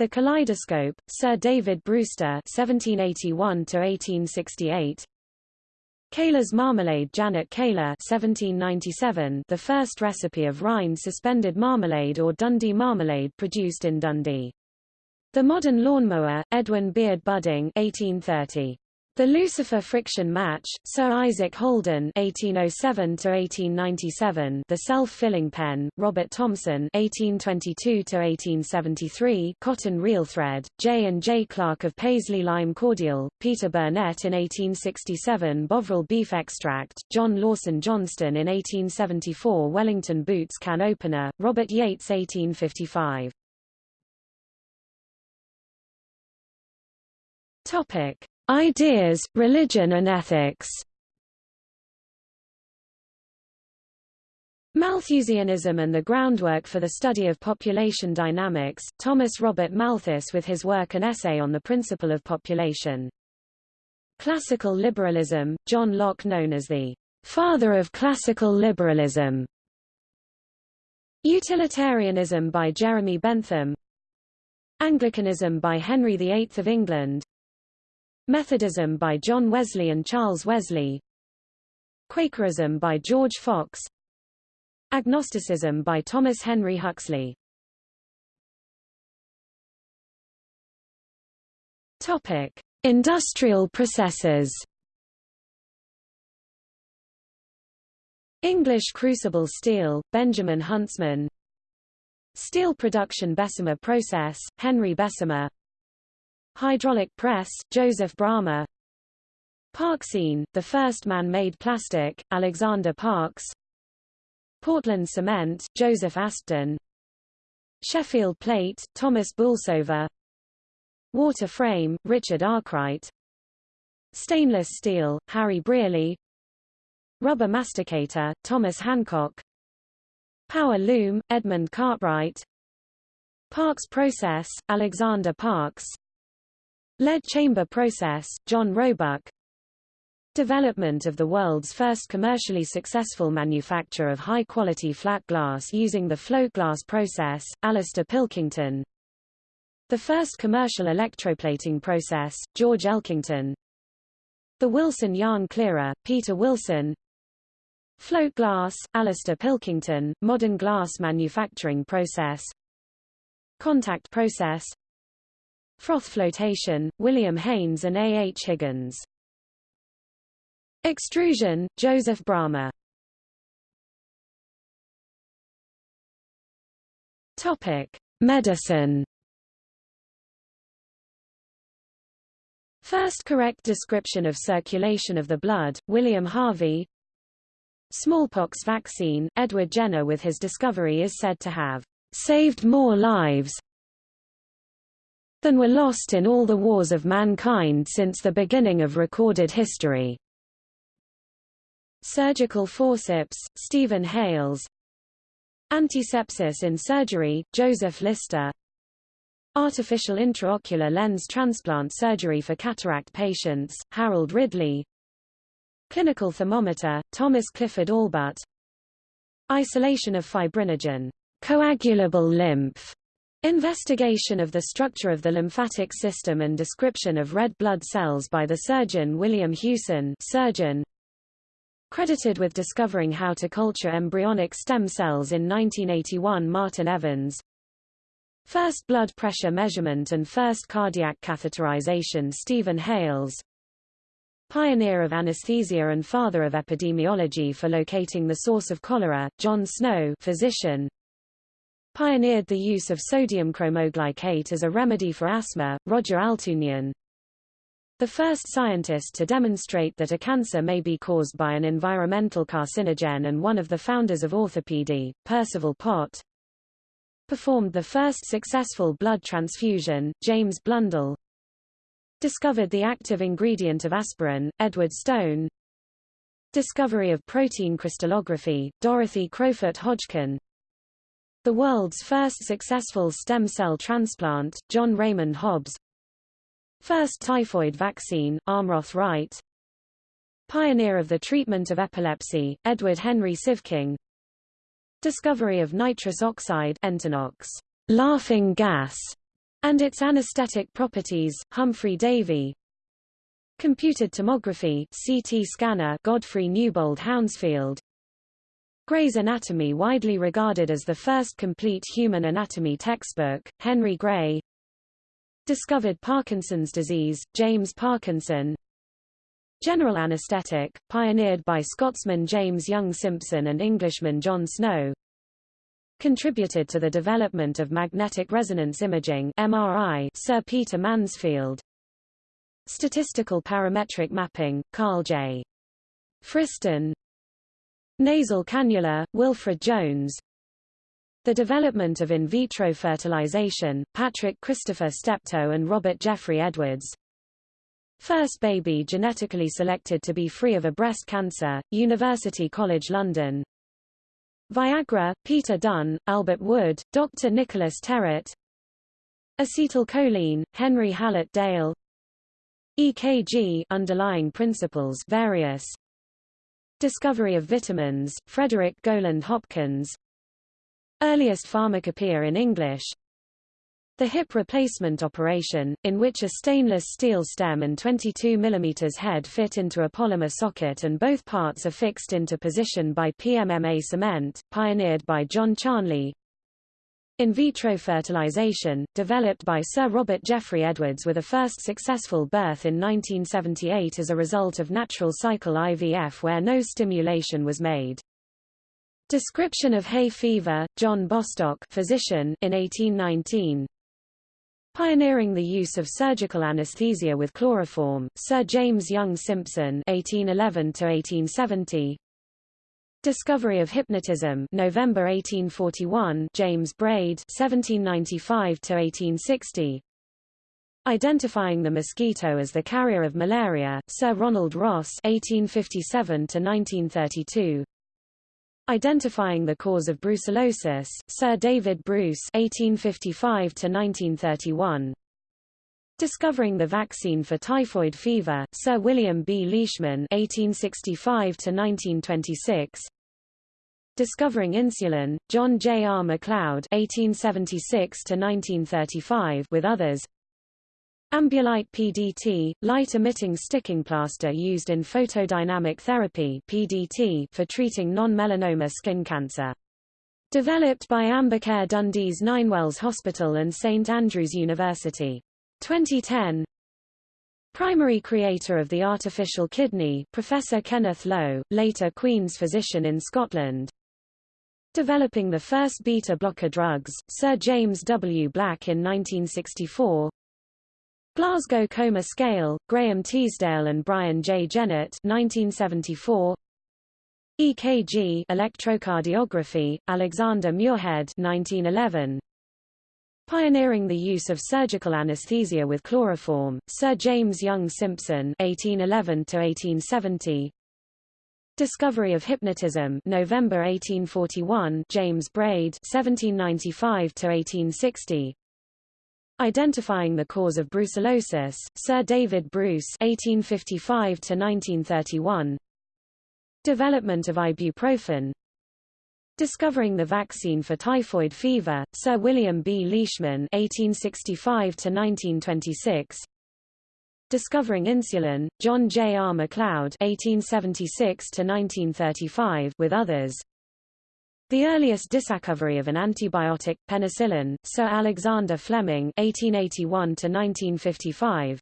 The kaleidoscope Sir David Brewster (1781–1868). Keiller's marmalade Janet Keiller 1797 the first recipe of rind suspended marmalade or Dundee marmalade produced in Dundee. The Modern Lawnmower, Edwin Beard Budding 1830. The Lucifer Friction Match, Sir Isaac Holden (1807–1897), The Self-Filling Pen, Robert Thomson (1822–1873), Cotton Reel Thread, J. and J. Clark of Paisley Lime Cordial, Peter Burnett in 1867, Bovril Beef Extract, John Lawson Johnston in 1874, Wellington Boots Can Opener, Robert Yates 1855. Topic. Ideas, religion and ethics Malthusianism and the groundwork for the study of population dynamics, Thomas Robert Malthus with his work An Essay on the Principle of Population. Classical liberalism, John Locke known as the father of classical liberalism. Utilitarianism by Jeremy Bentham Anglicanism by Henry VIII of England Methodism by John Wesley and Charles Wesley Quakerism by George Fox Agnosticism by Thomas Henry Huxley Topic: Industrial processes. English crucible steel, Benjamin Huntsman. Steel production Bessemer process, Henry Bessemer. Hydraulic press, Joseph Bramah Parkesine, the first man-made plastic, Alexander Parkes. Portland cement, Joseph Aspdin Sheffield plate, Thomas Bolsover Water frame, Richard Arkwright. Stainless steel, Harry Brearley. Rubber masticator, Thomas Hancock. Power loom, Edmund Cartwright. Parkes process, Alexander Parkes Lead chamber process, John Roebuck. Development of the world's first commercially successful manufacture of high-quality flat glass using the float glass process, Alastair Pilkington. The first commercial electroplating process, George Elkington. The Wilson yarn clearer, Peter Wilson. Float glass, Alastair Pilkington, modern glass manufacturing process. Contact process Froth flotation, William Haynes and A. H. Higgins. Extrusion, Joseph Bramah. Topic: Medicine. First correct description of circulation of the blood, William Harvey. Smallpox vaccine, Edward Jenner with his discovery is said to have saved more lives than were lost in all the wars of mankind since the beginning of recorded history. Surgical forceps, Stephen Hales. Antisepsis in surgery, Joseph Lister. Artificial intraocular lens transplant surgery for cataract patients, Harold Ridley. Clinical thermometer, Thomas Clifford Allbutt Isolation of fibrinogen, coagulable lymph, Investigation of the structure of the lymphatic system and description of red blood cells by the surgeon William Hewson surgeon, Credited with discovering how to culture embryonic stem cells in 1981 Martin Evans. First blood pressure measurement and first cardiac catheterization Stephen Hales. Pioneer of anesthesia and father of epidemiology for locating the source of cholera, John Snow physician pioneered the use of sodium cromoglycate as a remedy for asthma, Roger Altounyan. The first scientist to demonstrate that a cancer may be caused by an environmental carcinogen and one of the founders of orthopedy, Percival Pott. Performed the first successful blood transfusion, James Blundell. Discovered the active ingredient of aspirin, Edward Stone. Discovery of protein crystallography, Dorothy Crowfoot Hodgkin. The world's first successful stem cell transplant, John Raymond Hobbs First typhoid vaccine, Almroth Wright. Pioneer of the treatment of epilepsy, Edward Henry Sieveking. Discovery of nitrous oxide Entonox, laughing gas, and its anesthetic properties, Humphry Davy. Computed tomography CT scanner Godfrey Newbold Hounsfield Gray's Anatomy widely regarded as the first complete human anatomy textbook, Henry Gray. Discovered Parkinson's disease, James Parkinson. General anesthetic, pioneered by Scotsman James Young Simpson and Englishman John Snow. Contributed to the development of magnetic resonance imaging MRI, Sir Peter Mansfield. Statistical parametric mapping, Carl J. Friston Nasal cannula, Wilfred Jones the development of in vitro fertilization, Patrick Christopher Steptoe and Robert Jeffrey Edwards. First baby genetically selected to be free of a breast cancer, University College London. Viagra, Peter Dunn, Albert Wood, Dr. Nicholas Terrett. Acetylcholine, Henry Hallett Dale. EKG underlying principles various. Discovery of vitamins, Frederick Gowland Hopkins. Earliest pharmacopoeia in English The hip replacement operation, in which a stainless steel stem and 22 mm head fit into a polymer socket and both parts are fixed into position by PMMA cement, pioneered by John Charnley, in vitro fertilization, developed by Sir Robert Jeffrey Edwards with a first successful birth in 1978 as a result of natural cycle IVF where no stimulation was made. Description of hay fever, John Bostock physician, in 1819. Pioneering the use of surgical anesthesia with chloroform, Sir James Young Simpson 1811 Discovery of hypnotism November 1841 James Braid 1795 to 1860. Identifying the mosquito as the carrier of malaria Sir Ronald Ross 1857 to 1932 Identifying the cause of brucellosis, Sir David Bruce (1855–1931). Discovering the vaccine for typhoid fever, Sir William B. Leishman (1865–1926). Discovering insulin, John J. R. McLeod (1876–1935) with others. Ambulight PDT, light-emitting sticking plaster used in photodynamic therapy PDT for treating non-melanoma skin cancer. Developed by Ambicare Dundee's Ninewells Hospital and St Andrews University. 2010 Primary creator of the artificial kidney, Professor Kenneth Lowe, later Queen's physician in Scotland. Developing the first beta-blocker drugs, Sir James W. Black in 1964 Glasgow Coma Scale, Graham Teasdale and Brian J. Jennett 1974. EKG electrocardiography, Alexander Muirhead 1911. Pioneering the use of surgical anesthesia with chloroform, Sir James Young Simpson 1811 Discovery of hypnotism November 1841 James Braid 1795 1860 Identifying the cause of brucellosis, Sir David Bruce (1855–1931). Development of ibuprofen. Discovering the vaccine for typhoid fever, Sir William B. Leishman (1865–1926). Discovering insulin, John J. R. McLeod (1876–1935) with others. The earliest discovery of an antibiotic, penicillin, Sir Alexander Fleming (1881–1955).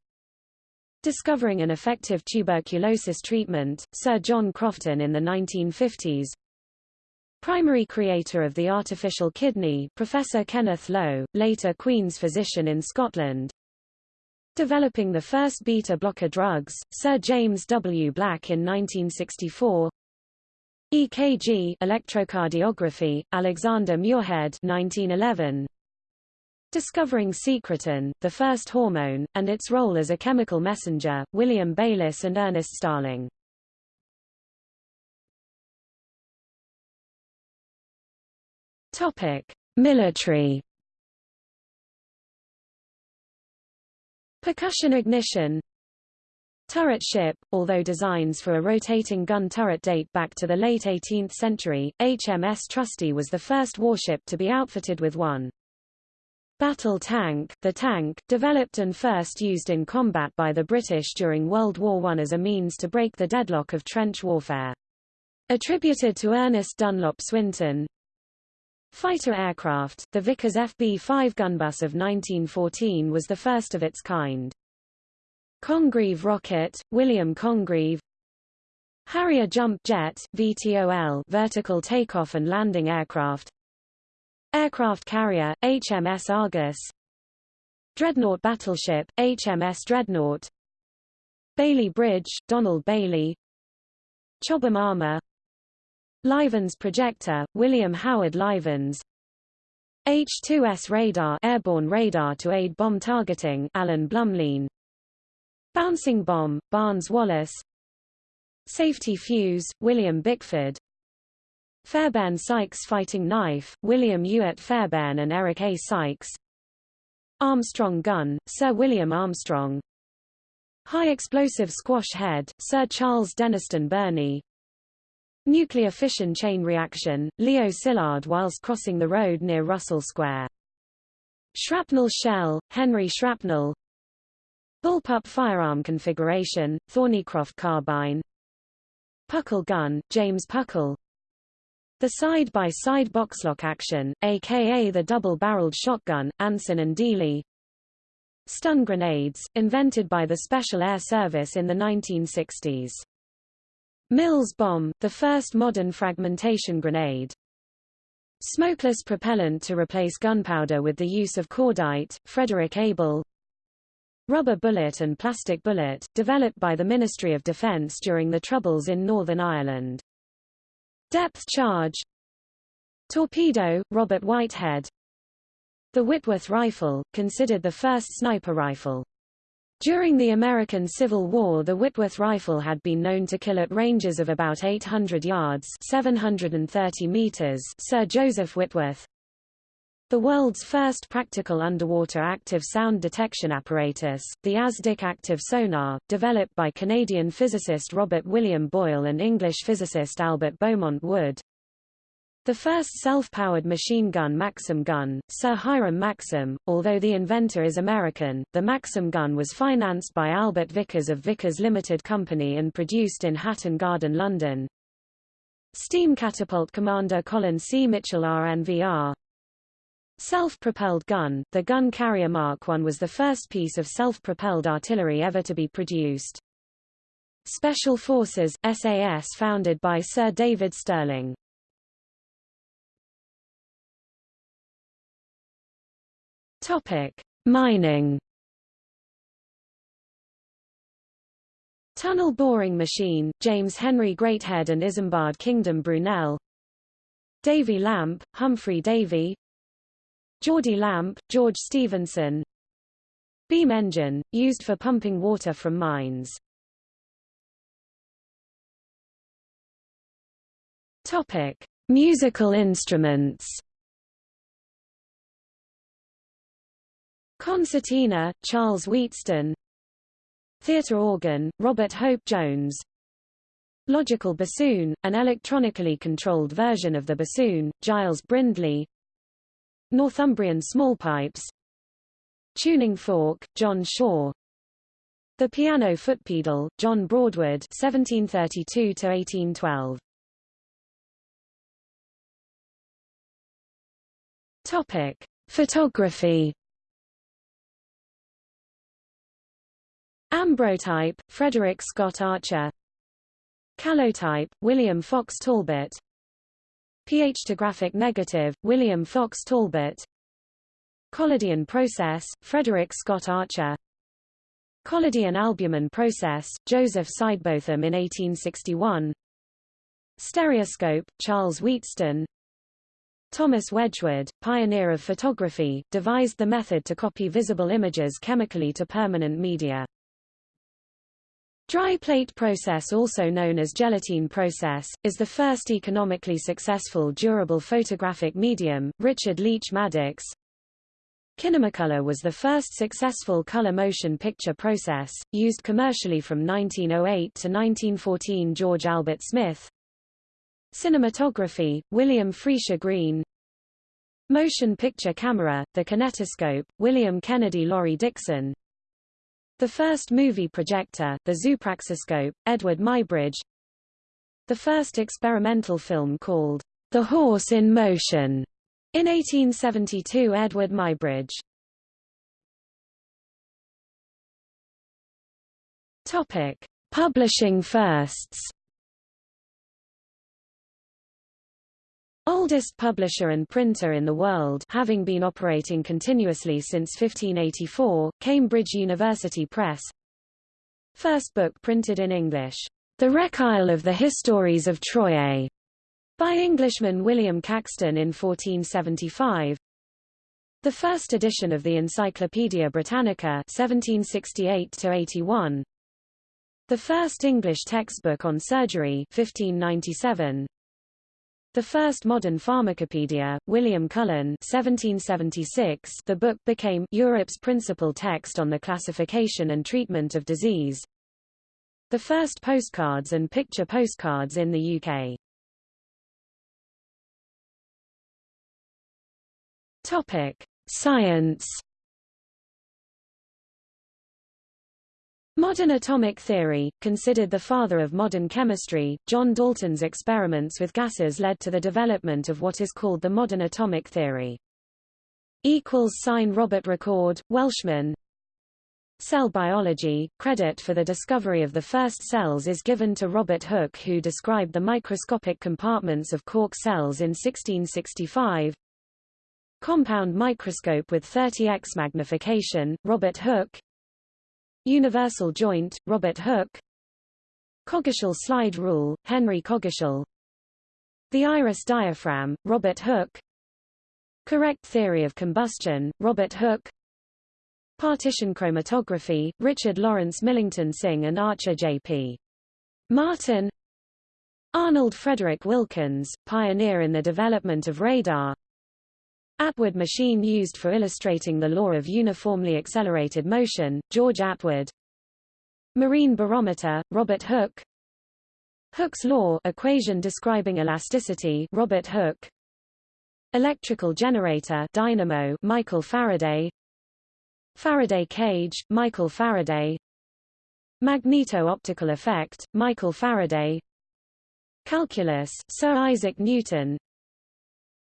Discovering an effective tuberculosis treatment, Sir John Crofton in the 1950s. Primary creator of the artificial kidney, Professor Kenneth Lowe, later Queen's physician in Scotland. Developing the first beta-blocker drugs, Sir James W. Black in 1964. EKG electrocardiography, Alexander Muirhead 1911. Discovering secretin, the first hormone, and its role as a chemical messenger, William Bayliss and Ernest Starling. Topic: Military. Percussion ignition Turret ship, although designs for a rotating gun turret date back to the late 18th century, HMS Trusty was the first warship to be outfitted with one. Battle tank, the tank, developed and first used in combat by the British during World War I as a means to break the deadlock of trench warfare. Attributed to Ernest Dunlop Swinton, Fighter aircraft, the Vickers FB-5 gunbus of 1914 was the first of its kind. Congreve rocket, William Congreve. Harrier jump jet, VTOL vertical takeoff and landing aircraft. Aircraft carrier, HMS Argus. Dreadnought battleship, HMS Dreadnought. Bailey Bridge, Donald Bailey. Chobham armor Livens projector, William Howard Livens. H-2S radar airborne radar to aid bomb targeting Alan Blumlein. Bouncing bomb, Barnes Wallis Safety fuse, William Bickford. Fairbairn Sykes fighting knife, William Ewart Fairbairn and Eric A. Sykes. Armstrong gun, Sir William Armstrong. High explosive squash head, Sir Charles Dennistoun Burney Nuclear fission chain reaction, Leo Szilard whilst crossing the road near Russell Square. Shrapnel shell, Henry Shrapnel Bullpup firearm configuration, Thornycroft carbine Puckle gun, James Puckle The side-by-side -side boxlock action, aka the double-barreled shotgun, Anson and Deeley Stun grenades, invented by the Special Air Service in the 1960s. Mills bomb, the first modern fragmentation grenade. Smokeless propellant to replace gunpowder with the use of cordite, Frederick Abel. Rubber bullet and plastic bullet, developed by the Ministry of Defence during the Troubles in Northern Ireland. Depth charge Torpedo, Robert Whitehead The Whitworth rifle, considered the first sniper rifle. During the American Civil War the Whitworth rifle had been known to kill at ranges of about 800 yards 730 meters Sir Joseph Whitworth. The world's first practical underwater active sound detection apparatus, the ASDIC active sonar, developed by Canadian physicist Robert William Boyle and English physicist Albert Beaumont Wood, the first self-powered machine gun Maxim gun, Sir Hiram Maxim, although the inventor is American, the Maxim gun was financed by Albert Vickers of Vickers Limited Company and produced in Hatton Garden, London. Steam catapult commander Colin C. Mitchell RNVR. Self-propelled gun, the gun carrier Mark I was the first piece of self-propelled artillery ever to be produced. Special Forces, SAS founded by Sir David Stirling. Topic: Mining. Tunnel boring machine, James Henry Greathead and Isambard Kingdom Brunel. Davy lamp, Humphry Davy. Geordie lamp, George Stephenson Beam engine, used for pumping water from mines. Topic. Musical instruments Concertina, Charles Wheatstone. Theatre organ, Robert Hope Jones. Logical bassoon, an electronically controlled version of the bassoon, Giles Brindley. Northumbrian small pipes. Tuning fork, John Shaw. The piano footpedal, John Broadwood 1732–1812 Topic. Photography Ambrotype, Frederick Scott Archer. Calotype, William Fox Talbot. photographic negative, William Fox Talbot. Collodion process, Frederick Scott Archer. Collodion albumen process, Joseph Sidebotham in 1861 Stereoscope, Charles Wheatstone. Thomas Wedgwood, pioneer of photography, devised the method to copy visible images chemically to permanent media. Dry plate process also known as gelatine process, is the first economically successful durable photographic medium, Richard Leach Maddox. Kinemacolor was the first successful color motion picture process, used commercially from 1908 to 1914 George Albert Smith. Cinematography, William Friese-Greene. Motion picture camera, the kinetoscope, William Kennedy Laurie Dickson. The first movie projector, the Zoopraxiscope, Edward Muybridge. The first experimental film called The Horse in Motion In 1872 Edward Muybridge. Topic: Publishing firsts. Oldest publisher and printer in the world having been operating continuously since 1584, Cambridge University Press. First book printed in English, The Recueil of the Histories of Troye, by Englishman William Caxton in 1475. The first edition of the Encyclopaedia Britannica 1768-81. The first English textbook on surgery 1597. The first modern pharmacopoeia, William Cullen 1776, the book became Europe's principal text on the classification and treatment of disease. The first postcards and picture postcards in the UK. Topic: Science Modern atomic theory, considered the father of modern chemistry, John Dalton's experiments with gases led to the development of what is called the modern atomic theory. Equals sign Robert Recorde, Welshman. Cell biology, credit for the discovery of the first cells is given to Robert Hooke who described the microscopic compartments of cork cells in 1665. Compound microscope with 30x magnification, Robert Hooke. Universal joint, Robert Hooke. Coggeshall slide rule, Henry Coggeshall The iris diaphragm, Robert Hooke. Correct theory of combustion, Robert Hooke. Partition chromatography, Richard Lawrence Millington Synge and Archer J.P. Martin. Arnold Frederick Wilkins, pioneer in the development of radar Atwood machine used for illustrating the law of uniformly accelerated motion, George Atwood. Marine barometer, Robert Hooke. Hooke's law equation describing elasticity, Robert Hooke. Electrical generator, dynamo, Michael Faraday. Faraday cage, Michael Faraday. Magneto-optical effect, Michael Faraday. Calculus, Sir Isaac Newton.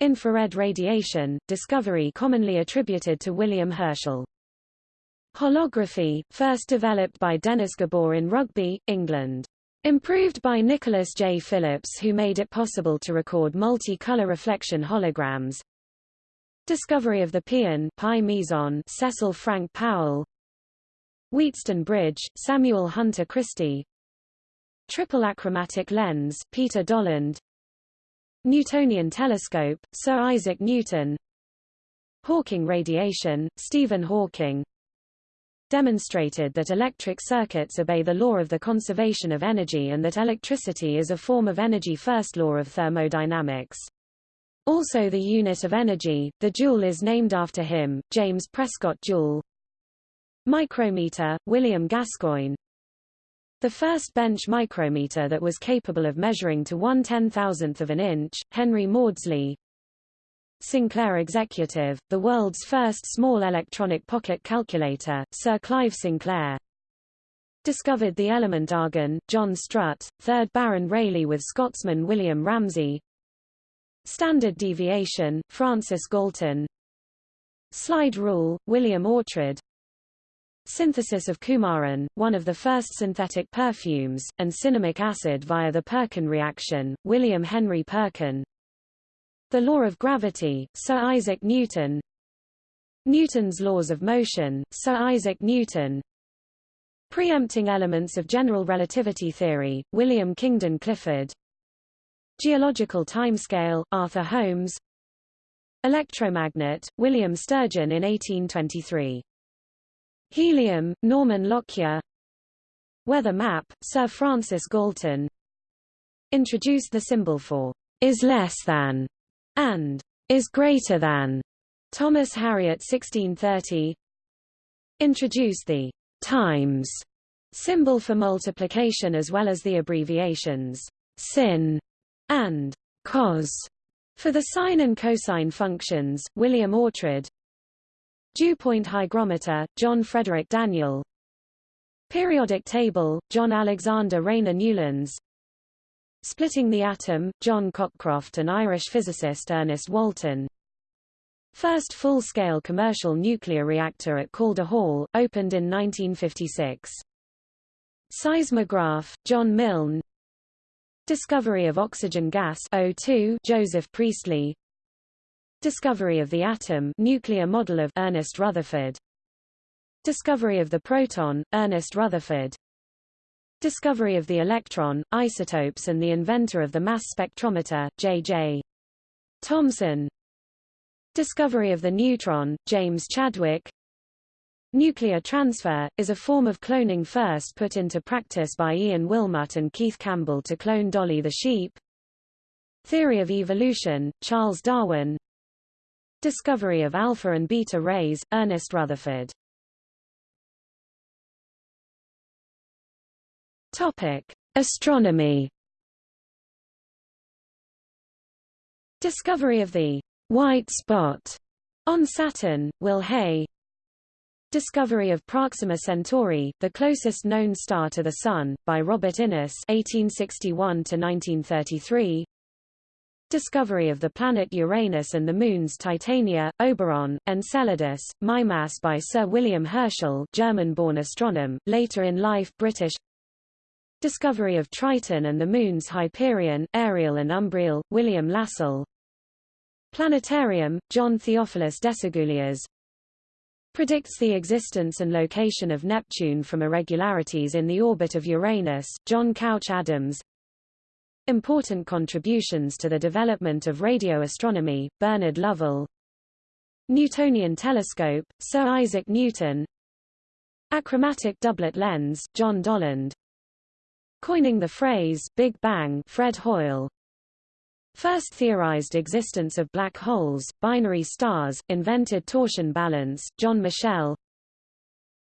Infrared radiation, discovery commonly attributed to William Herschel. Holography, first developed by Dennis Gabor in Rugby, England. Improved by Nicholas J. Phillips who made it possible to record multi-color reflection holograms. Discovery of the pion pi meson Cecil Frank Powell. Wheatstone Bridge, Samuel Hunter Christie. Triple achromatic lens, Peter Dollond. Newtonian telescope, Sir Isaac Newton Hawking radiation, Stephen Hawking demonstrated that electric circuits obey the law of the conservation of energy and that electricity is a form of energy first law of thermodynamics. Also the unit of energy, the joule is named after him, James Prescott Joule. Micrometer, William Gascoigne the first bench micrometer that was capable of measuring to one ten-thousandth of an inch, Henry Maudslay. Sinclair Executive, the world's first small electronic pocket calculator, Sir Clive Sinclair. Discovered the element argon, John Strutt, 3rd Baron Rayleigh with Scotsman William Ramsay. Standard deviation, Francis Galton. Slide rule, William Oughtred. Synthesis of coumarin, one of the first synthetic perfumes, and cinnamic acid via the Perkin reaction, William Henry Perkin. The law of gravity, Sir Isaac Newton. Newton's laws of motion, Sir Isaac Newton. Preempting elements of general relativity theory, William Kingdon Clifford. Geological timescale, Arthur Holmes. Electromagnet, William Sturgeon in 1823. Helium, Norman Lockyer. Weather map, Sir Francis Galton. Introduced the symbol for is less than and is greater than. Thomas Harriot 1630 Introduced the times symbol for multiplication as well as the abbreviations sin and cos. For the sine and cosine functions, William Oughtred Dew point hygrometer, John Frederick Daniell. Periodic table, John Alexander Rayner Newlands. Splitting the atom, John Cockcroft and Irish physicist Ernest Walton. First full-scale commercial nuclear reactor at Calder Hall, opened in 1956. Seismograph, John Milne. Discovery of oxygen gas O2, Joseph Priestley Discovery of the atom nuclear model of Ernest Rutherford. Discovery of the proton, Ernest Rutherford. Discovery of the electron, isotopes and the inventor of the mass spectrometer, J.J. Thomson. Discovery of the neutron, James Chadwick. Nuclear transfer, is a form of cloning first put into practice by Ian Wilmut and Keith Campbell to clone Dolly the sheep. Theory of evolution, Charles Darwin Discovery of alpha and beta rays, Ernest Rutherford Topic. Astronomy Discovery of the white spot on Saturn, Will Hay Discovery of Proxima Centauri, the closest known star to the Sun, by Robert Innes (1861–1933). Discovery of the planet Uranus and the moons Titania, Oberon, Enceladus, Mimas by Sir William Herschel, German-born astronomer, later in life British. Discovery of Triton and the moons Hyperion, Ariel and Umbriel, William Lassell. Planetarium, John Theophilus Desaguliers predicts the existence and location of Neptune from irregularities in the orbit of Uranus, John Couch Adams Important contributions to the development of radio astronomy, Bernard Lovell. Newtonian telescope, Sir Isaac Newton. Achromatic doublet lens, John Dollond. Coining the phrase, Big Bang, Fred Hoyle. First theorized existence of black holes, binary stars, invented torsion balance, John Michell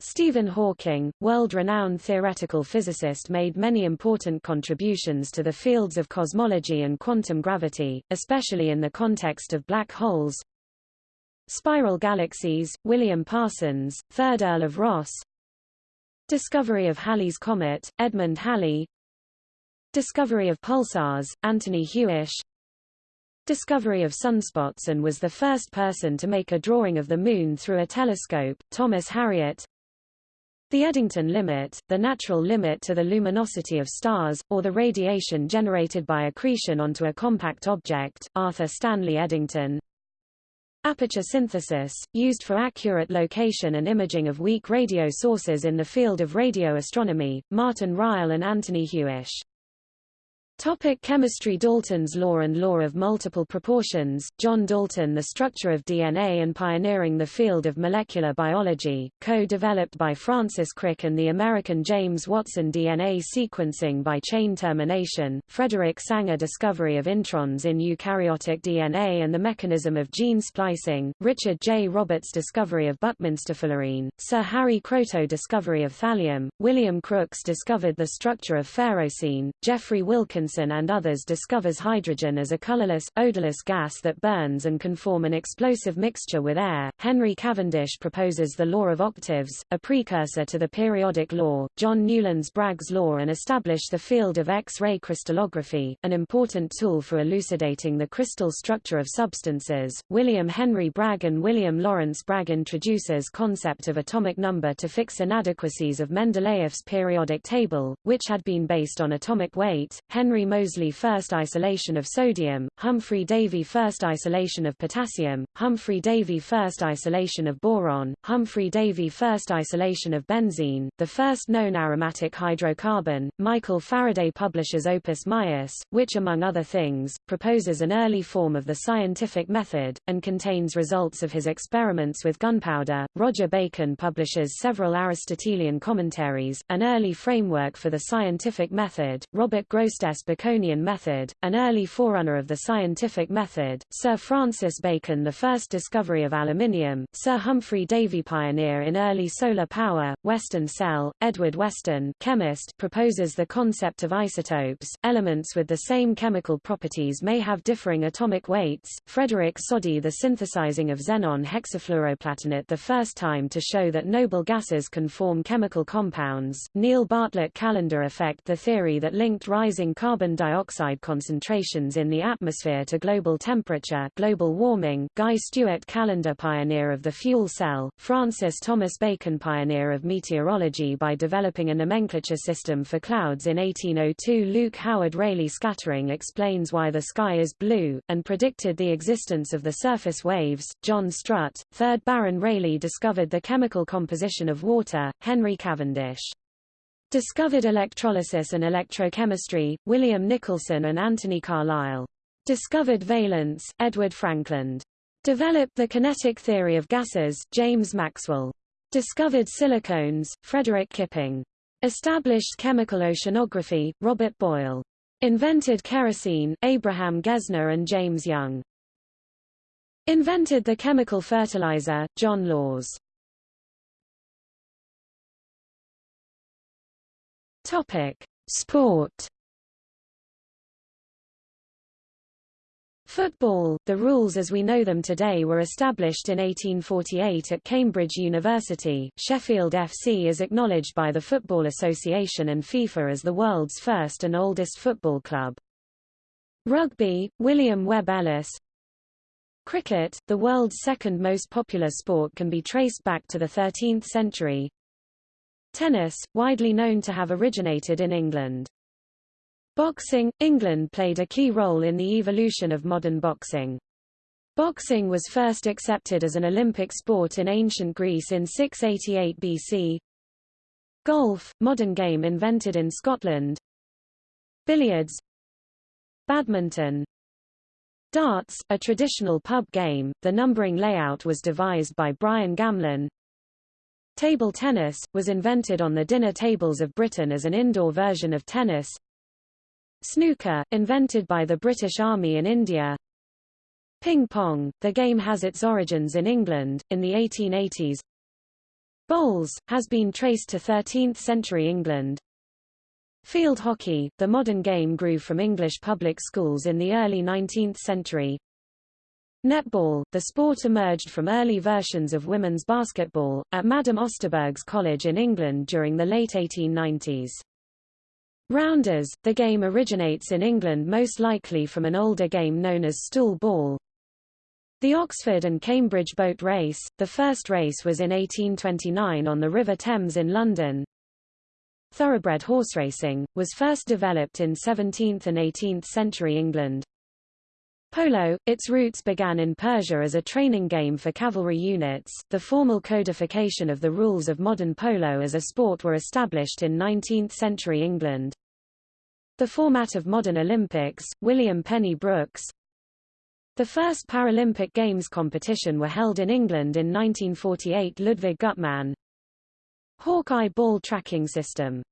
Stephen Hawking, world-renowned theoretical physicist made many important contributions to the fields of cosmology and quantum gravity, especially in the context of black holes. Spiral galaxies, William Parsons, 3rd Earl of Rosse Discovery of Halley's Comet, Edmund Halley Discovery of pulsars, Anthony Hewish discovery of sunspots and was the first person to make a drawing of the Moon through a telescope, Thomas Harriot. The Eddington limit, the natural limit to the luminosity of stars, or the radiation generated by accretion onto a compact object, Arthur Stanley Eddington. Aperture synthesis, used for accurate location and imaging of weak radio sources in the field of radio astronomy, Martin Ryle and Anthony Hewish. Topic chemistry Dalton's law and law of multiple proportions, John Dalton The structure of DNA and pioneering the field of molecular biology, co-developed by Francis Crick and the American James Watson DNA sequencing by chain termination, Frederick Sanger discovery of introns in eukaryotic DNA and the mechanism of gene splicing, Richard J. Roberts discovery of Buckminsterfullerene, Sir Harry Kroto discovery of thallium, William Crookes discovered the structure of ferrocene, Jeffrey Wilkins and others discovers hydrogen as a colorless, odorless gas that burns and can form an explosive mixture with air. Henry Cavendish proposes the law of octaves, a precursor to the periodic law, John Newlands Bragg's law and establish the field of X-ray crystallography, an important tool for elucidating the crystal structure of substances. William Henry Bragg and William Lawrence Bragg introduces the concept of atomic number to fix inadequacies of Mendeleev's periodic table, which had been based on atomic weight. Henry Henry Moseley first isolation of sodium, Humphry Davy first isolation of potassium, Humphry Davy first isolation of boron, Humphry Davy first isolation of benzene, the first known aromatic hydrocarbon. Michael Faraday publishes Opus Maius, which among other things, proposes an early form of the scientific method, and contains results of his experiments with gunpowder. Roger Bacon publishes several Aristotelian commentaries, an early framework for the scientific method. Robert Baconian method, an early forerunner of the scientific method, Sir Francis Bacon the first discovery of aluminium, Sir Humphry Davy pioneer in early solar power, Weston Cell, Edward Weston chemist proposes the concept of isotopes, elements with the same chemical properties may have differing atomic weights, Frederick Soddy the synthesizing of xenon hexafluoroplatinate the first time to show that noble gases can form chemical compounds, Neil Bartlett Callendar effect the theory that linked rising carbon carbon dioxide concentrations in the atmosphere to global temperature global warming Guy Stewart Callendar pioneer of the fuel cell, Francis Thomas Bacon pioneer of meteorology by developing a nomenclature system for clouds in 1802 Luke Howard Rayleigh scattering explains why the sky is blue, and predicted the existence of the surface waves, John Strutt, 3rd Baron Rayleigh discovered the chemical composition of water, Henry Cavendish Discovered electrolysis and electrochemistry, William Nicholson and Anthony Carlisle. Discovered valence, Edward Frankland. Developed the kinetic theory of gases, James Maxwell. Discovered silicones, Frederick Kipping. Established chemical oceanography, Robert Boyle. Invented kerosene, Abraham Gesner and James Young. Invented the chemical fertilizer, John Lawes. Topic: Sport. Football, the rules as we know them today were established in 1848 at Cambridge University. Sheffield FC is acknowledged by the Football Association and FIFA as the world's first and oldest football club. Rugby, William Webb Ellis. Cricket, the world's second most popular sport can be traced back to the 13th century. Tennis, widely known to have originated in England. Boxing – England played a key role in the evolution of modern boxing. Boxing was first accepted as an Olympic sport in ancient Greece in 688 BC. Golf, modern game invented in Scotland. Billiards Badminton Darts, a traditional pub game, the numbering layout was devised by Brian Gamlin. Table tennis, was invented on the dinner tables of Britain as an indoor version of tennis. Snooker, invented by the British Army in India. Ping pong, the game has its origins in England, in the 1880s. Bowls, has been traced to 13th century England. Field hockey, the modern game grew from English public schools in the early 19th century. Netball, the sport emerged from early versions of women's basketball, at Madame Osterberg's College in England during the late 1890s. Rounders, the game originates in England most likely from an older game known as stool ball. The Oxford and Cambridge boat race, the first race was in 1829 on the River Thames in London. Thoroughbred horse racing, was first developed in 17th and 18th century England. Polo, its roots began in Persia as a training game for cavalry units. The formal codification of the rules of modern polo as a sport were established in 19th-century England. The format of modern Olympics, William Penny Brooks. The first Paralympic Games competition were held in England in 1948 Ludwig Guttmann. Hawkeye ball tracking system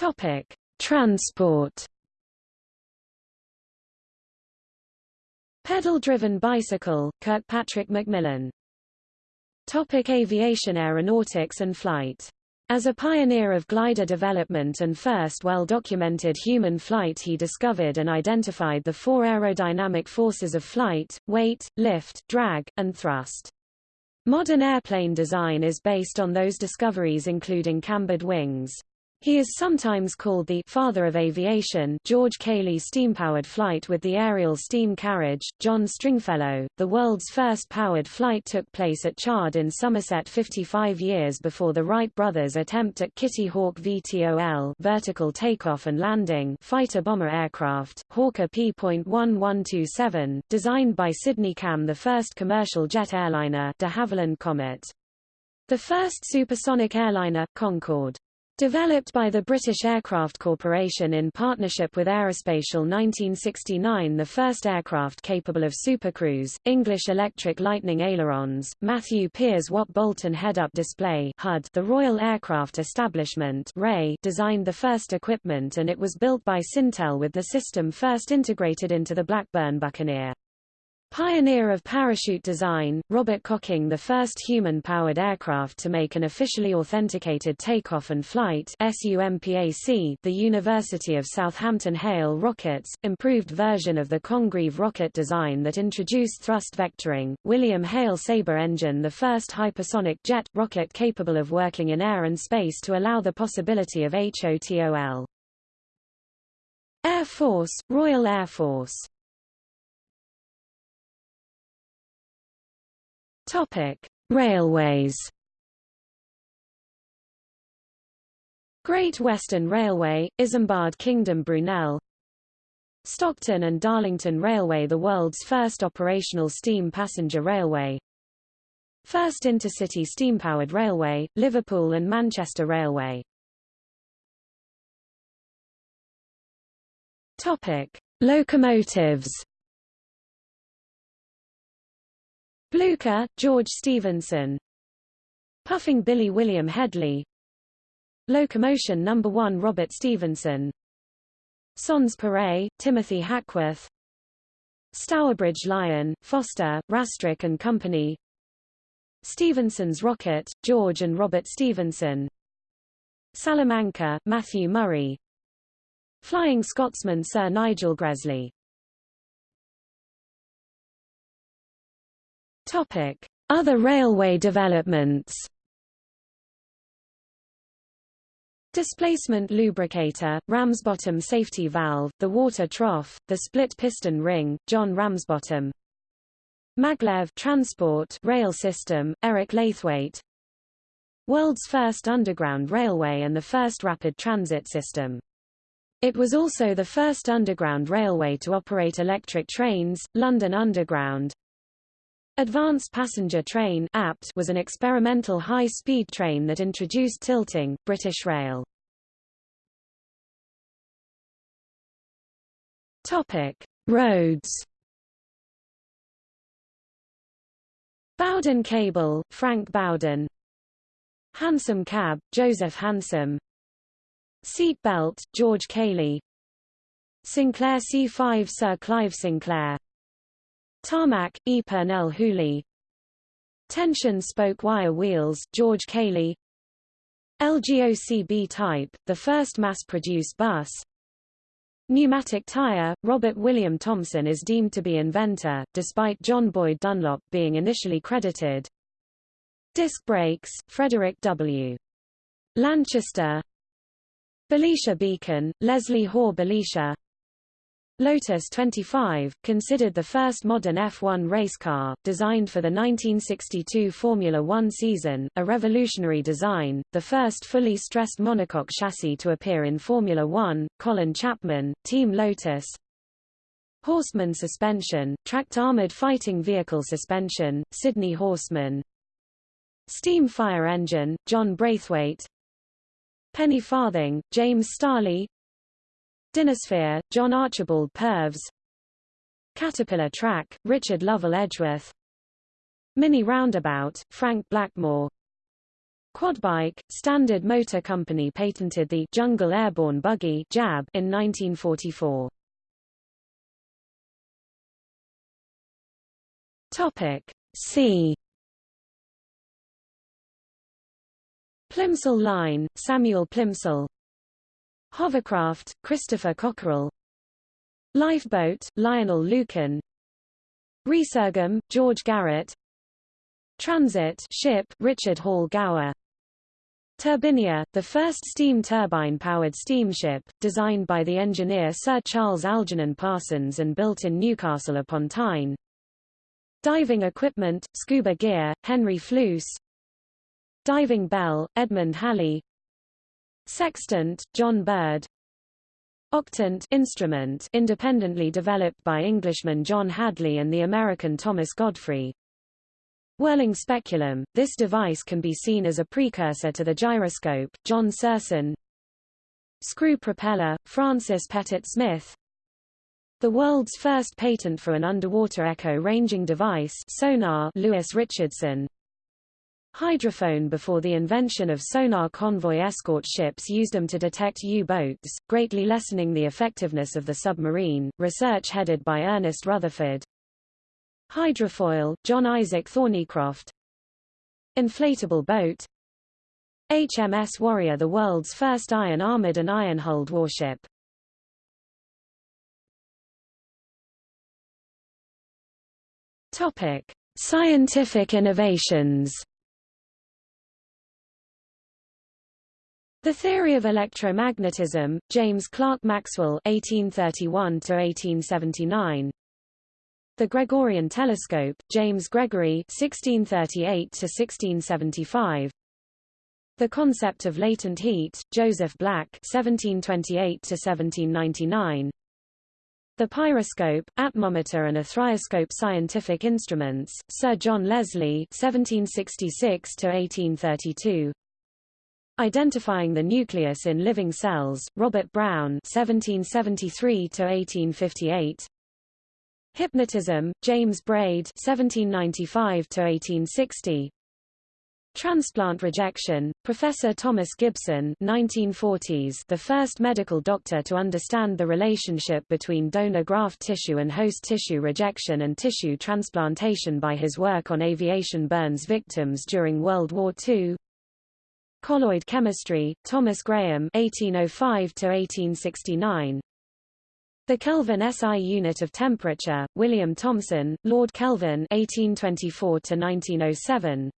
Topic: Transport. Pedal-driven bicycle, Kirkpatrick Macmillan. Topic aviation Aeronautics and flight. As a pioneer of glider development and first well-documented human flight he discovered and identified the four aerodynamic forces of flight, weight, lift, drag, and thrust. Modern airplane design is based on those discoveries including cambered wings. He is sometimes called the father of aviation George Cayley's steam-powered flight with the aerial steam carriage, John Stringfellow. The world's first powered flight took place at Chard in Somerset 55 years before the Wright brothers' attempt at Kitty Hawk VTOL vertical takeoff and landing fighter-bomber aircraft, Hawker P.1127, designed by Sydney Camm the first commercial jet airliner de Havilland Comet. The first supersonic airliner, Concorde. Developed by the British Aircraft Corporation in partnership with Aerospatiale 1969 the first aircraft capable of supercruise, English Electric Lightning ailerons, Matthew Piers Watt Boulton head-up display HUD the Royal Aircraft Establishment RAE designed the first equipment and it was built by Cintel with the system first integrated into the Blackburn Buccaneer. Pioneer of parachute design, Robert Cocking the first human-powered aircraft to make an officially authenticated takeoff and flight SUMPAC the University of Southampton Hale rockets, improved version of the Congreve rocket design that introduced thrust vectoring, William Hale Sabre engine the first hypersonic jet rocket capable of working in air and space to allow the possibility of HOTOL. Air Force, Royal Air Force Topic: Railways. Great Western Railway, Isambard Kingdom Brunel Stockton and Darlington Railway the world's first operational steam passenger railway First intercity steam-powered railway, Liverpool and Manchester Railway Topic. Locomotives Blucher, George Stephenson Puffing Billy William Hedley. Locomotion No. 1 Robert Stephenson Sans Pareil, Timothy Hackworth. Stourbridge Lion, Foster, Rastrick and Company. Stephenson's Rocket, George and Robert Stephenson Salamanca, Matthew Murray. Flying Scotsman Sir Nigel Gresley Other railway developments. Displacement lubricator, Ramsbottom safety valve, the water trough, the split piston ring, John Ramsbottom. Maglev transport rail system, Eric Laithwaite. World's first underground railway and the first rapid transit system. It was also the first underground railway to operate electric trains, London Underground, Advanced Passenger Train APT was an experimental high-speed train that introduced tilting, British Rail. Topic: Roads. Bowden Cable, Frank Bowden. Hansom Cab, Joseph Hansom. Seat Belt, George Cayley. Sinclair C5 Sir Clive Sinclair. Tarmac, E. Purnell Tension spoke wire wheels, George Cayley LGOCB type, the first mass-produced bus Pneumatic tire, Robert William Thomson is deemed to be inventor, despite John Boyd Dunlop being initially credited. Disc brakes, Frederick W. Lanchester Belisha Beacon, Leslie Hore Belisha Lotus 25, considered the first modern F1 race car, designed for the 1962 Formula One season, a revolutionary design, the first fully stressed monocoque chassis to appear in Formula One, Colin Chapman, Team Lotus. Horstmann suspension, tracked armored fighting vehicle suspension, Sydney Horstmann. Steam fire engine, John Braithwaite. Penny farthing, James Starley Dynasphere, John Archibald Purves Caterpillar Track, Richard Lovell Edgeworth. Mini Roundabout, Frank Blackmore. Quadbike, Standard Motor Company patented the Jungle Airborne Buggy JAB in 1944. Topic C. Plimsoll Line, Samuel Plimsoll Hovercraft, Christopher Cockerill Lifeboat, Lionel Lukin. Resurgam, George Garrett. Transit ship, Richard Hall Gower. Turbinia, the first steam turbine-powered steamship, designed by the engineer Sir Charles Algernon Parsons and built in Newcastle upon Tyne. Diving equipment, scuba gear, Henry Fleuss. Diving bell, Edmund Halley Sextant, John Bird. Octant instrument independently developed by Englishman John Hadley and the American Thomas Godfrey. Whirling speculum, this device can be seen as a precursor to the gyroscope, John Serson. Screw propeller, Francis Pettit Smith. The world's first patent for an underwater echo ranging device. Sonar. Lewis Richardson Hydrophone before the invention of sonar convoy escort ships used them to detect U-boats, greatly lessening the effectiveness of the submarine. Research headed by Ernest Rutherford. Hydrofoil, John Isaac Thornycroft Inflatable boat HMS Warrior the world's first iron-armored and iron-hulled warship. Topic: Scientific innovations. The theory of electromagnetism, James Clerk Maxwell (1831–1879). The Gregorian telescope, James Gregory (1638–1675). The concept of latent heat, Joseph Black (1728–1799). The pyroscope, atmometer and a scientific instruments, Sir John Leslie (1766–1832). Identifying the nucleus in living cells, Robert Brown (1773–1858). Hypnotism, James Braid (1795–1860). Transplant rejection, Professor Thomas Gibson 1940s, the first medical doctor to understand the relationship between donor graft tissue and host tissue rejection and tissue transplantation by his work on aviation burns victims during World War II. Colloid chemistry, Thomas Graham 1805-1869. The Kelvin SI unit of temperature, William Thomson, Lord Kelvin 1824-1907.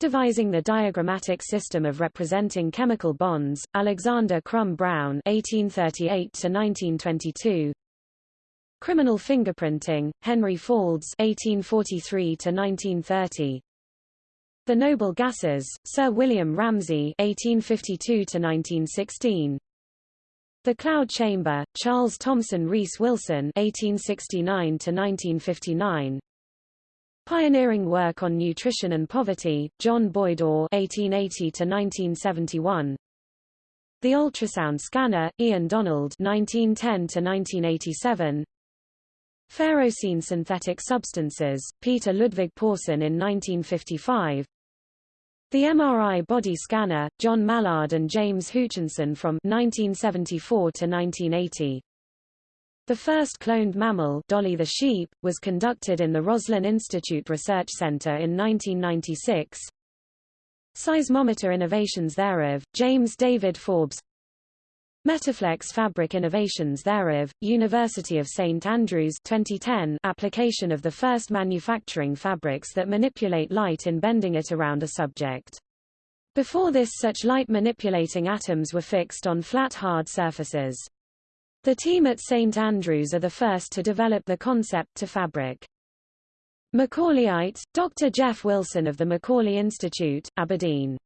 Devising the diagrammatic system of representing chemical bonds, Alexander Crum Brown (1838–1922). Criminal fingerprinting, Henry Faulds (1843–1930). The noble gases, Sir William Ramsay (1852–1916). The cloud chamber, Charles Thomson Rees Wilson (1869–1959). Pioneering work on nutrition and poverty, John Boyd Orr (1880–1971). The ultrasound scanner, Ian Donald (1910–1987). Ferrocene synthetic substances, Peter Ludwig Pauson in 1955. The MRI body scanner, John Mallard and James Hutchinson from 1974 to 1980. The first cloned mammal Dolly the sheep, was conducted in the Roslin Institute Research Center in 1996. Seismometer innovations thereof, James David Forbes Metaflex fabric innovations thereof, University of St Andrews 2010 application of the first manufacturing fabrics that manipulate light in bending it around a subject. Before this such light manipulating atoms were fixed on flat hard surfaces. The team at St Andrews are the first to develop the concept to fabric. Macaulayite, Dr. Jeff Wilson of the Macaulay Institute, Aberdeen.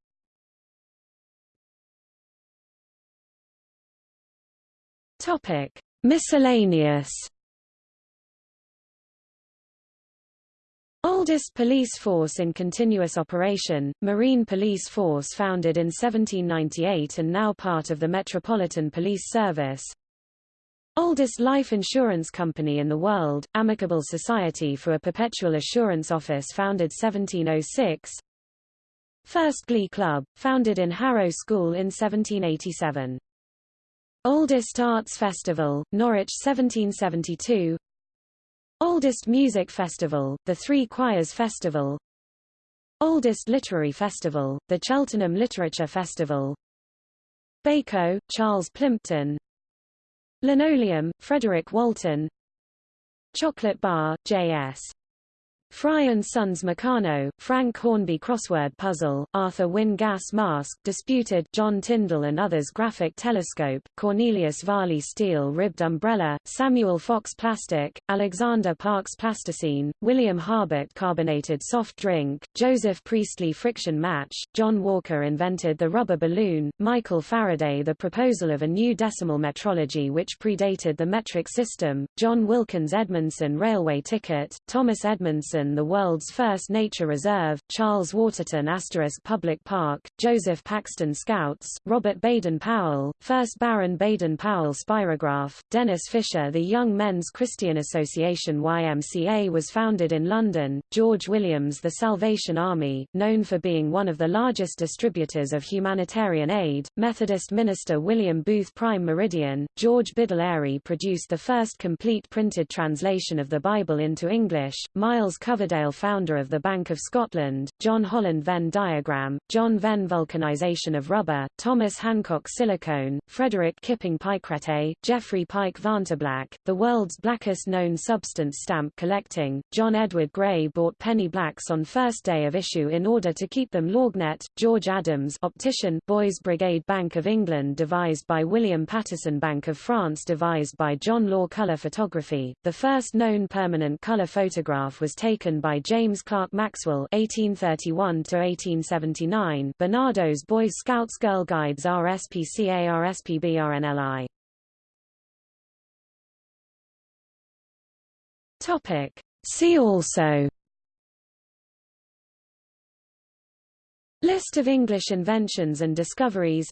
Topic: Miscellaneous. Oldest police force in continuous operation, Marine Police Force founded in 1798 and now part of the Metropolitan Police Service. Oldest life insurance company in the world, Amicable Society for a Perpetual Assurance Office founded 1706. First Glee Club, founded in Harrow School in 1787. Oldest Arts Festival, Norwich 1772. Oldest Music Festival, the Three Choirs Festival. Oldest Literary Festival, the Cheltenham Literature Festival. Bayko, Charles Plimpton, Linoleum, Frederick Walton Chocolate Bar, J.S. Fry and Sons Meccano, Frank Hornby Crossword Puzzle, Arthur Wynne Gas Mask, Disputed, John Tyndall and others Graphic Telescope, Cornelius Varley Steel Ribbed Umbrella, Samuel Fox Plastic, Alexander Parkes Plasticine, William Harbutt Carbonated Soft Drink, Joseph Priestley Friction Match, John Walker invented the rubber balloon, Michael Faraday the proposal of a new decimal metrology which predated the metric system, John Wilkins Edmondson Railway Ticket, Thomas Edmondson The world's first nature reserve, Charles Waterton Asterisk Public Park, Joseph Paxton Scouts, Robert Baden-Powell, 1st Baron Baden-Powell Spirograph, Denys Fisher The Young Men's Christian Association YMCA was founded in London, George Williams The Salvation Army, known for being one of the largest distributors of humanitarian aid, Methodist minister William Booth Prime Meridian, George Biddle Airy produced the first complete printed translation of the Bible into English, Miles Coverdale founder of the Bank of Scotland, John Holland Venn diagram, John Venn vulcanization of rubber, Thomas Hancock silicone, Frederick Kipping Pykrete, Geoffrey Pyke Vantablack, the world's blackest known substance stamp collecting, John Edward Gray bought penny blacks on first day of issue in order to keep them lorgnette, George Adams optician Boys Brigade Bank of England devised by William Paterson Bank of France devised by John Law Color Photography, the first known permanent color photograph was taken by James Clerk Maxwell 1831-1879 Barnardo's Boy Scouts Girl Guides RSPCA RSPB Topic. See also. List of English inventions and discoveries.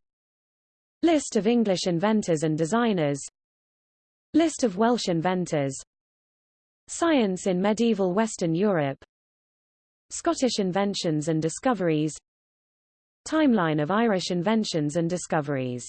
List of English inventors and designers. List of Welsh inventors Science in medieval Western Europe. Scottish inventions and discoveries. Timeline of Irish inventions and discoveries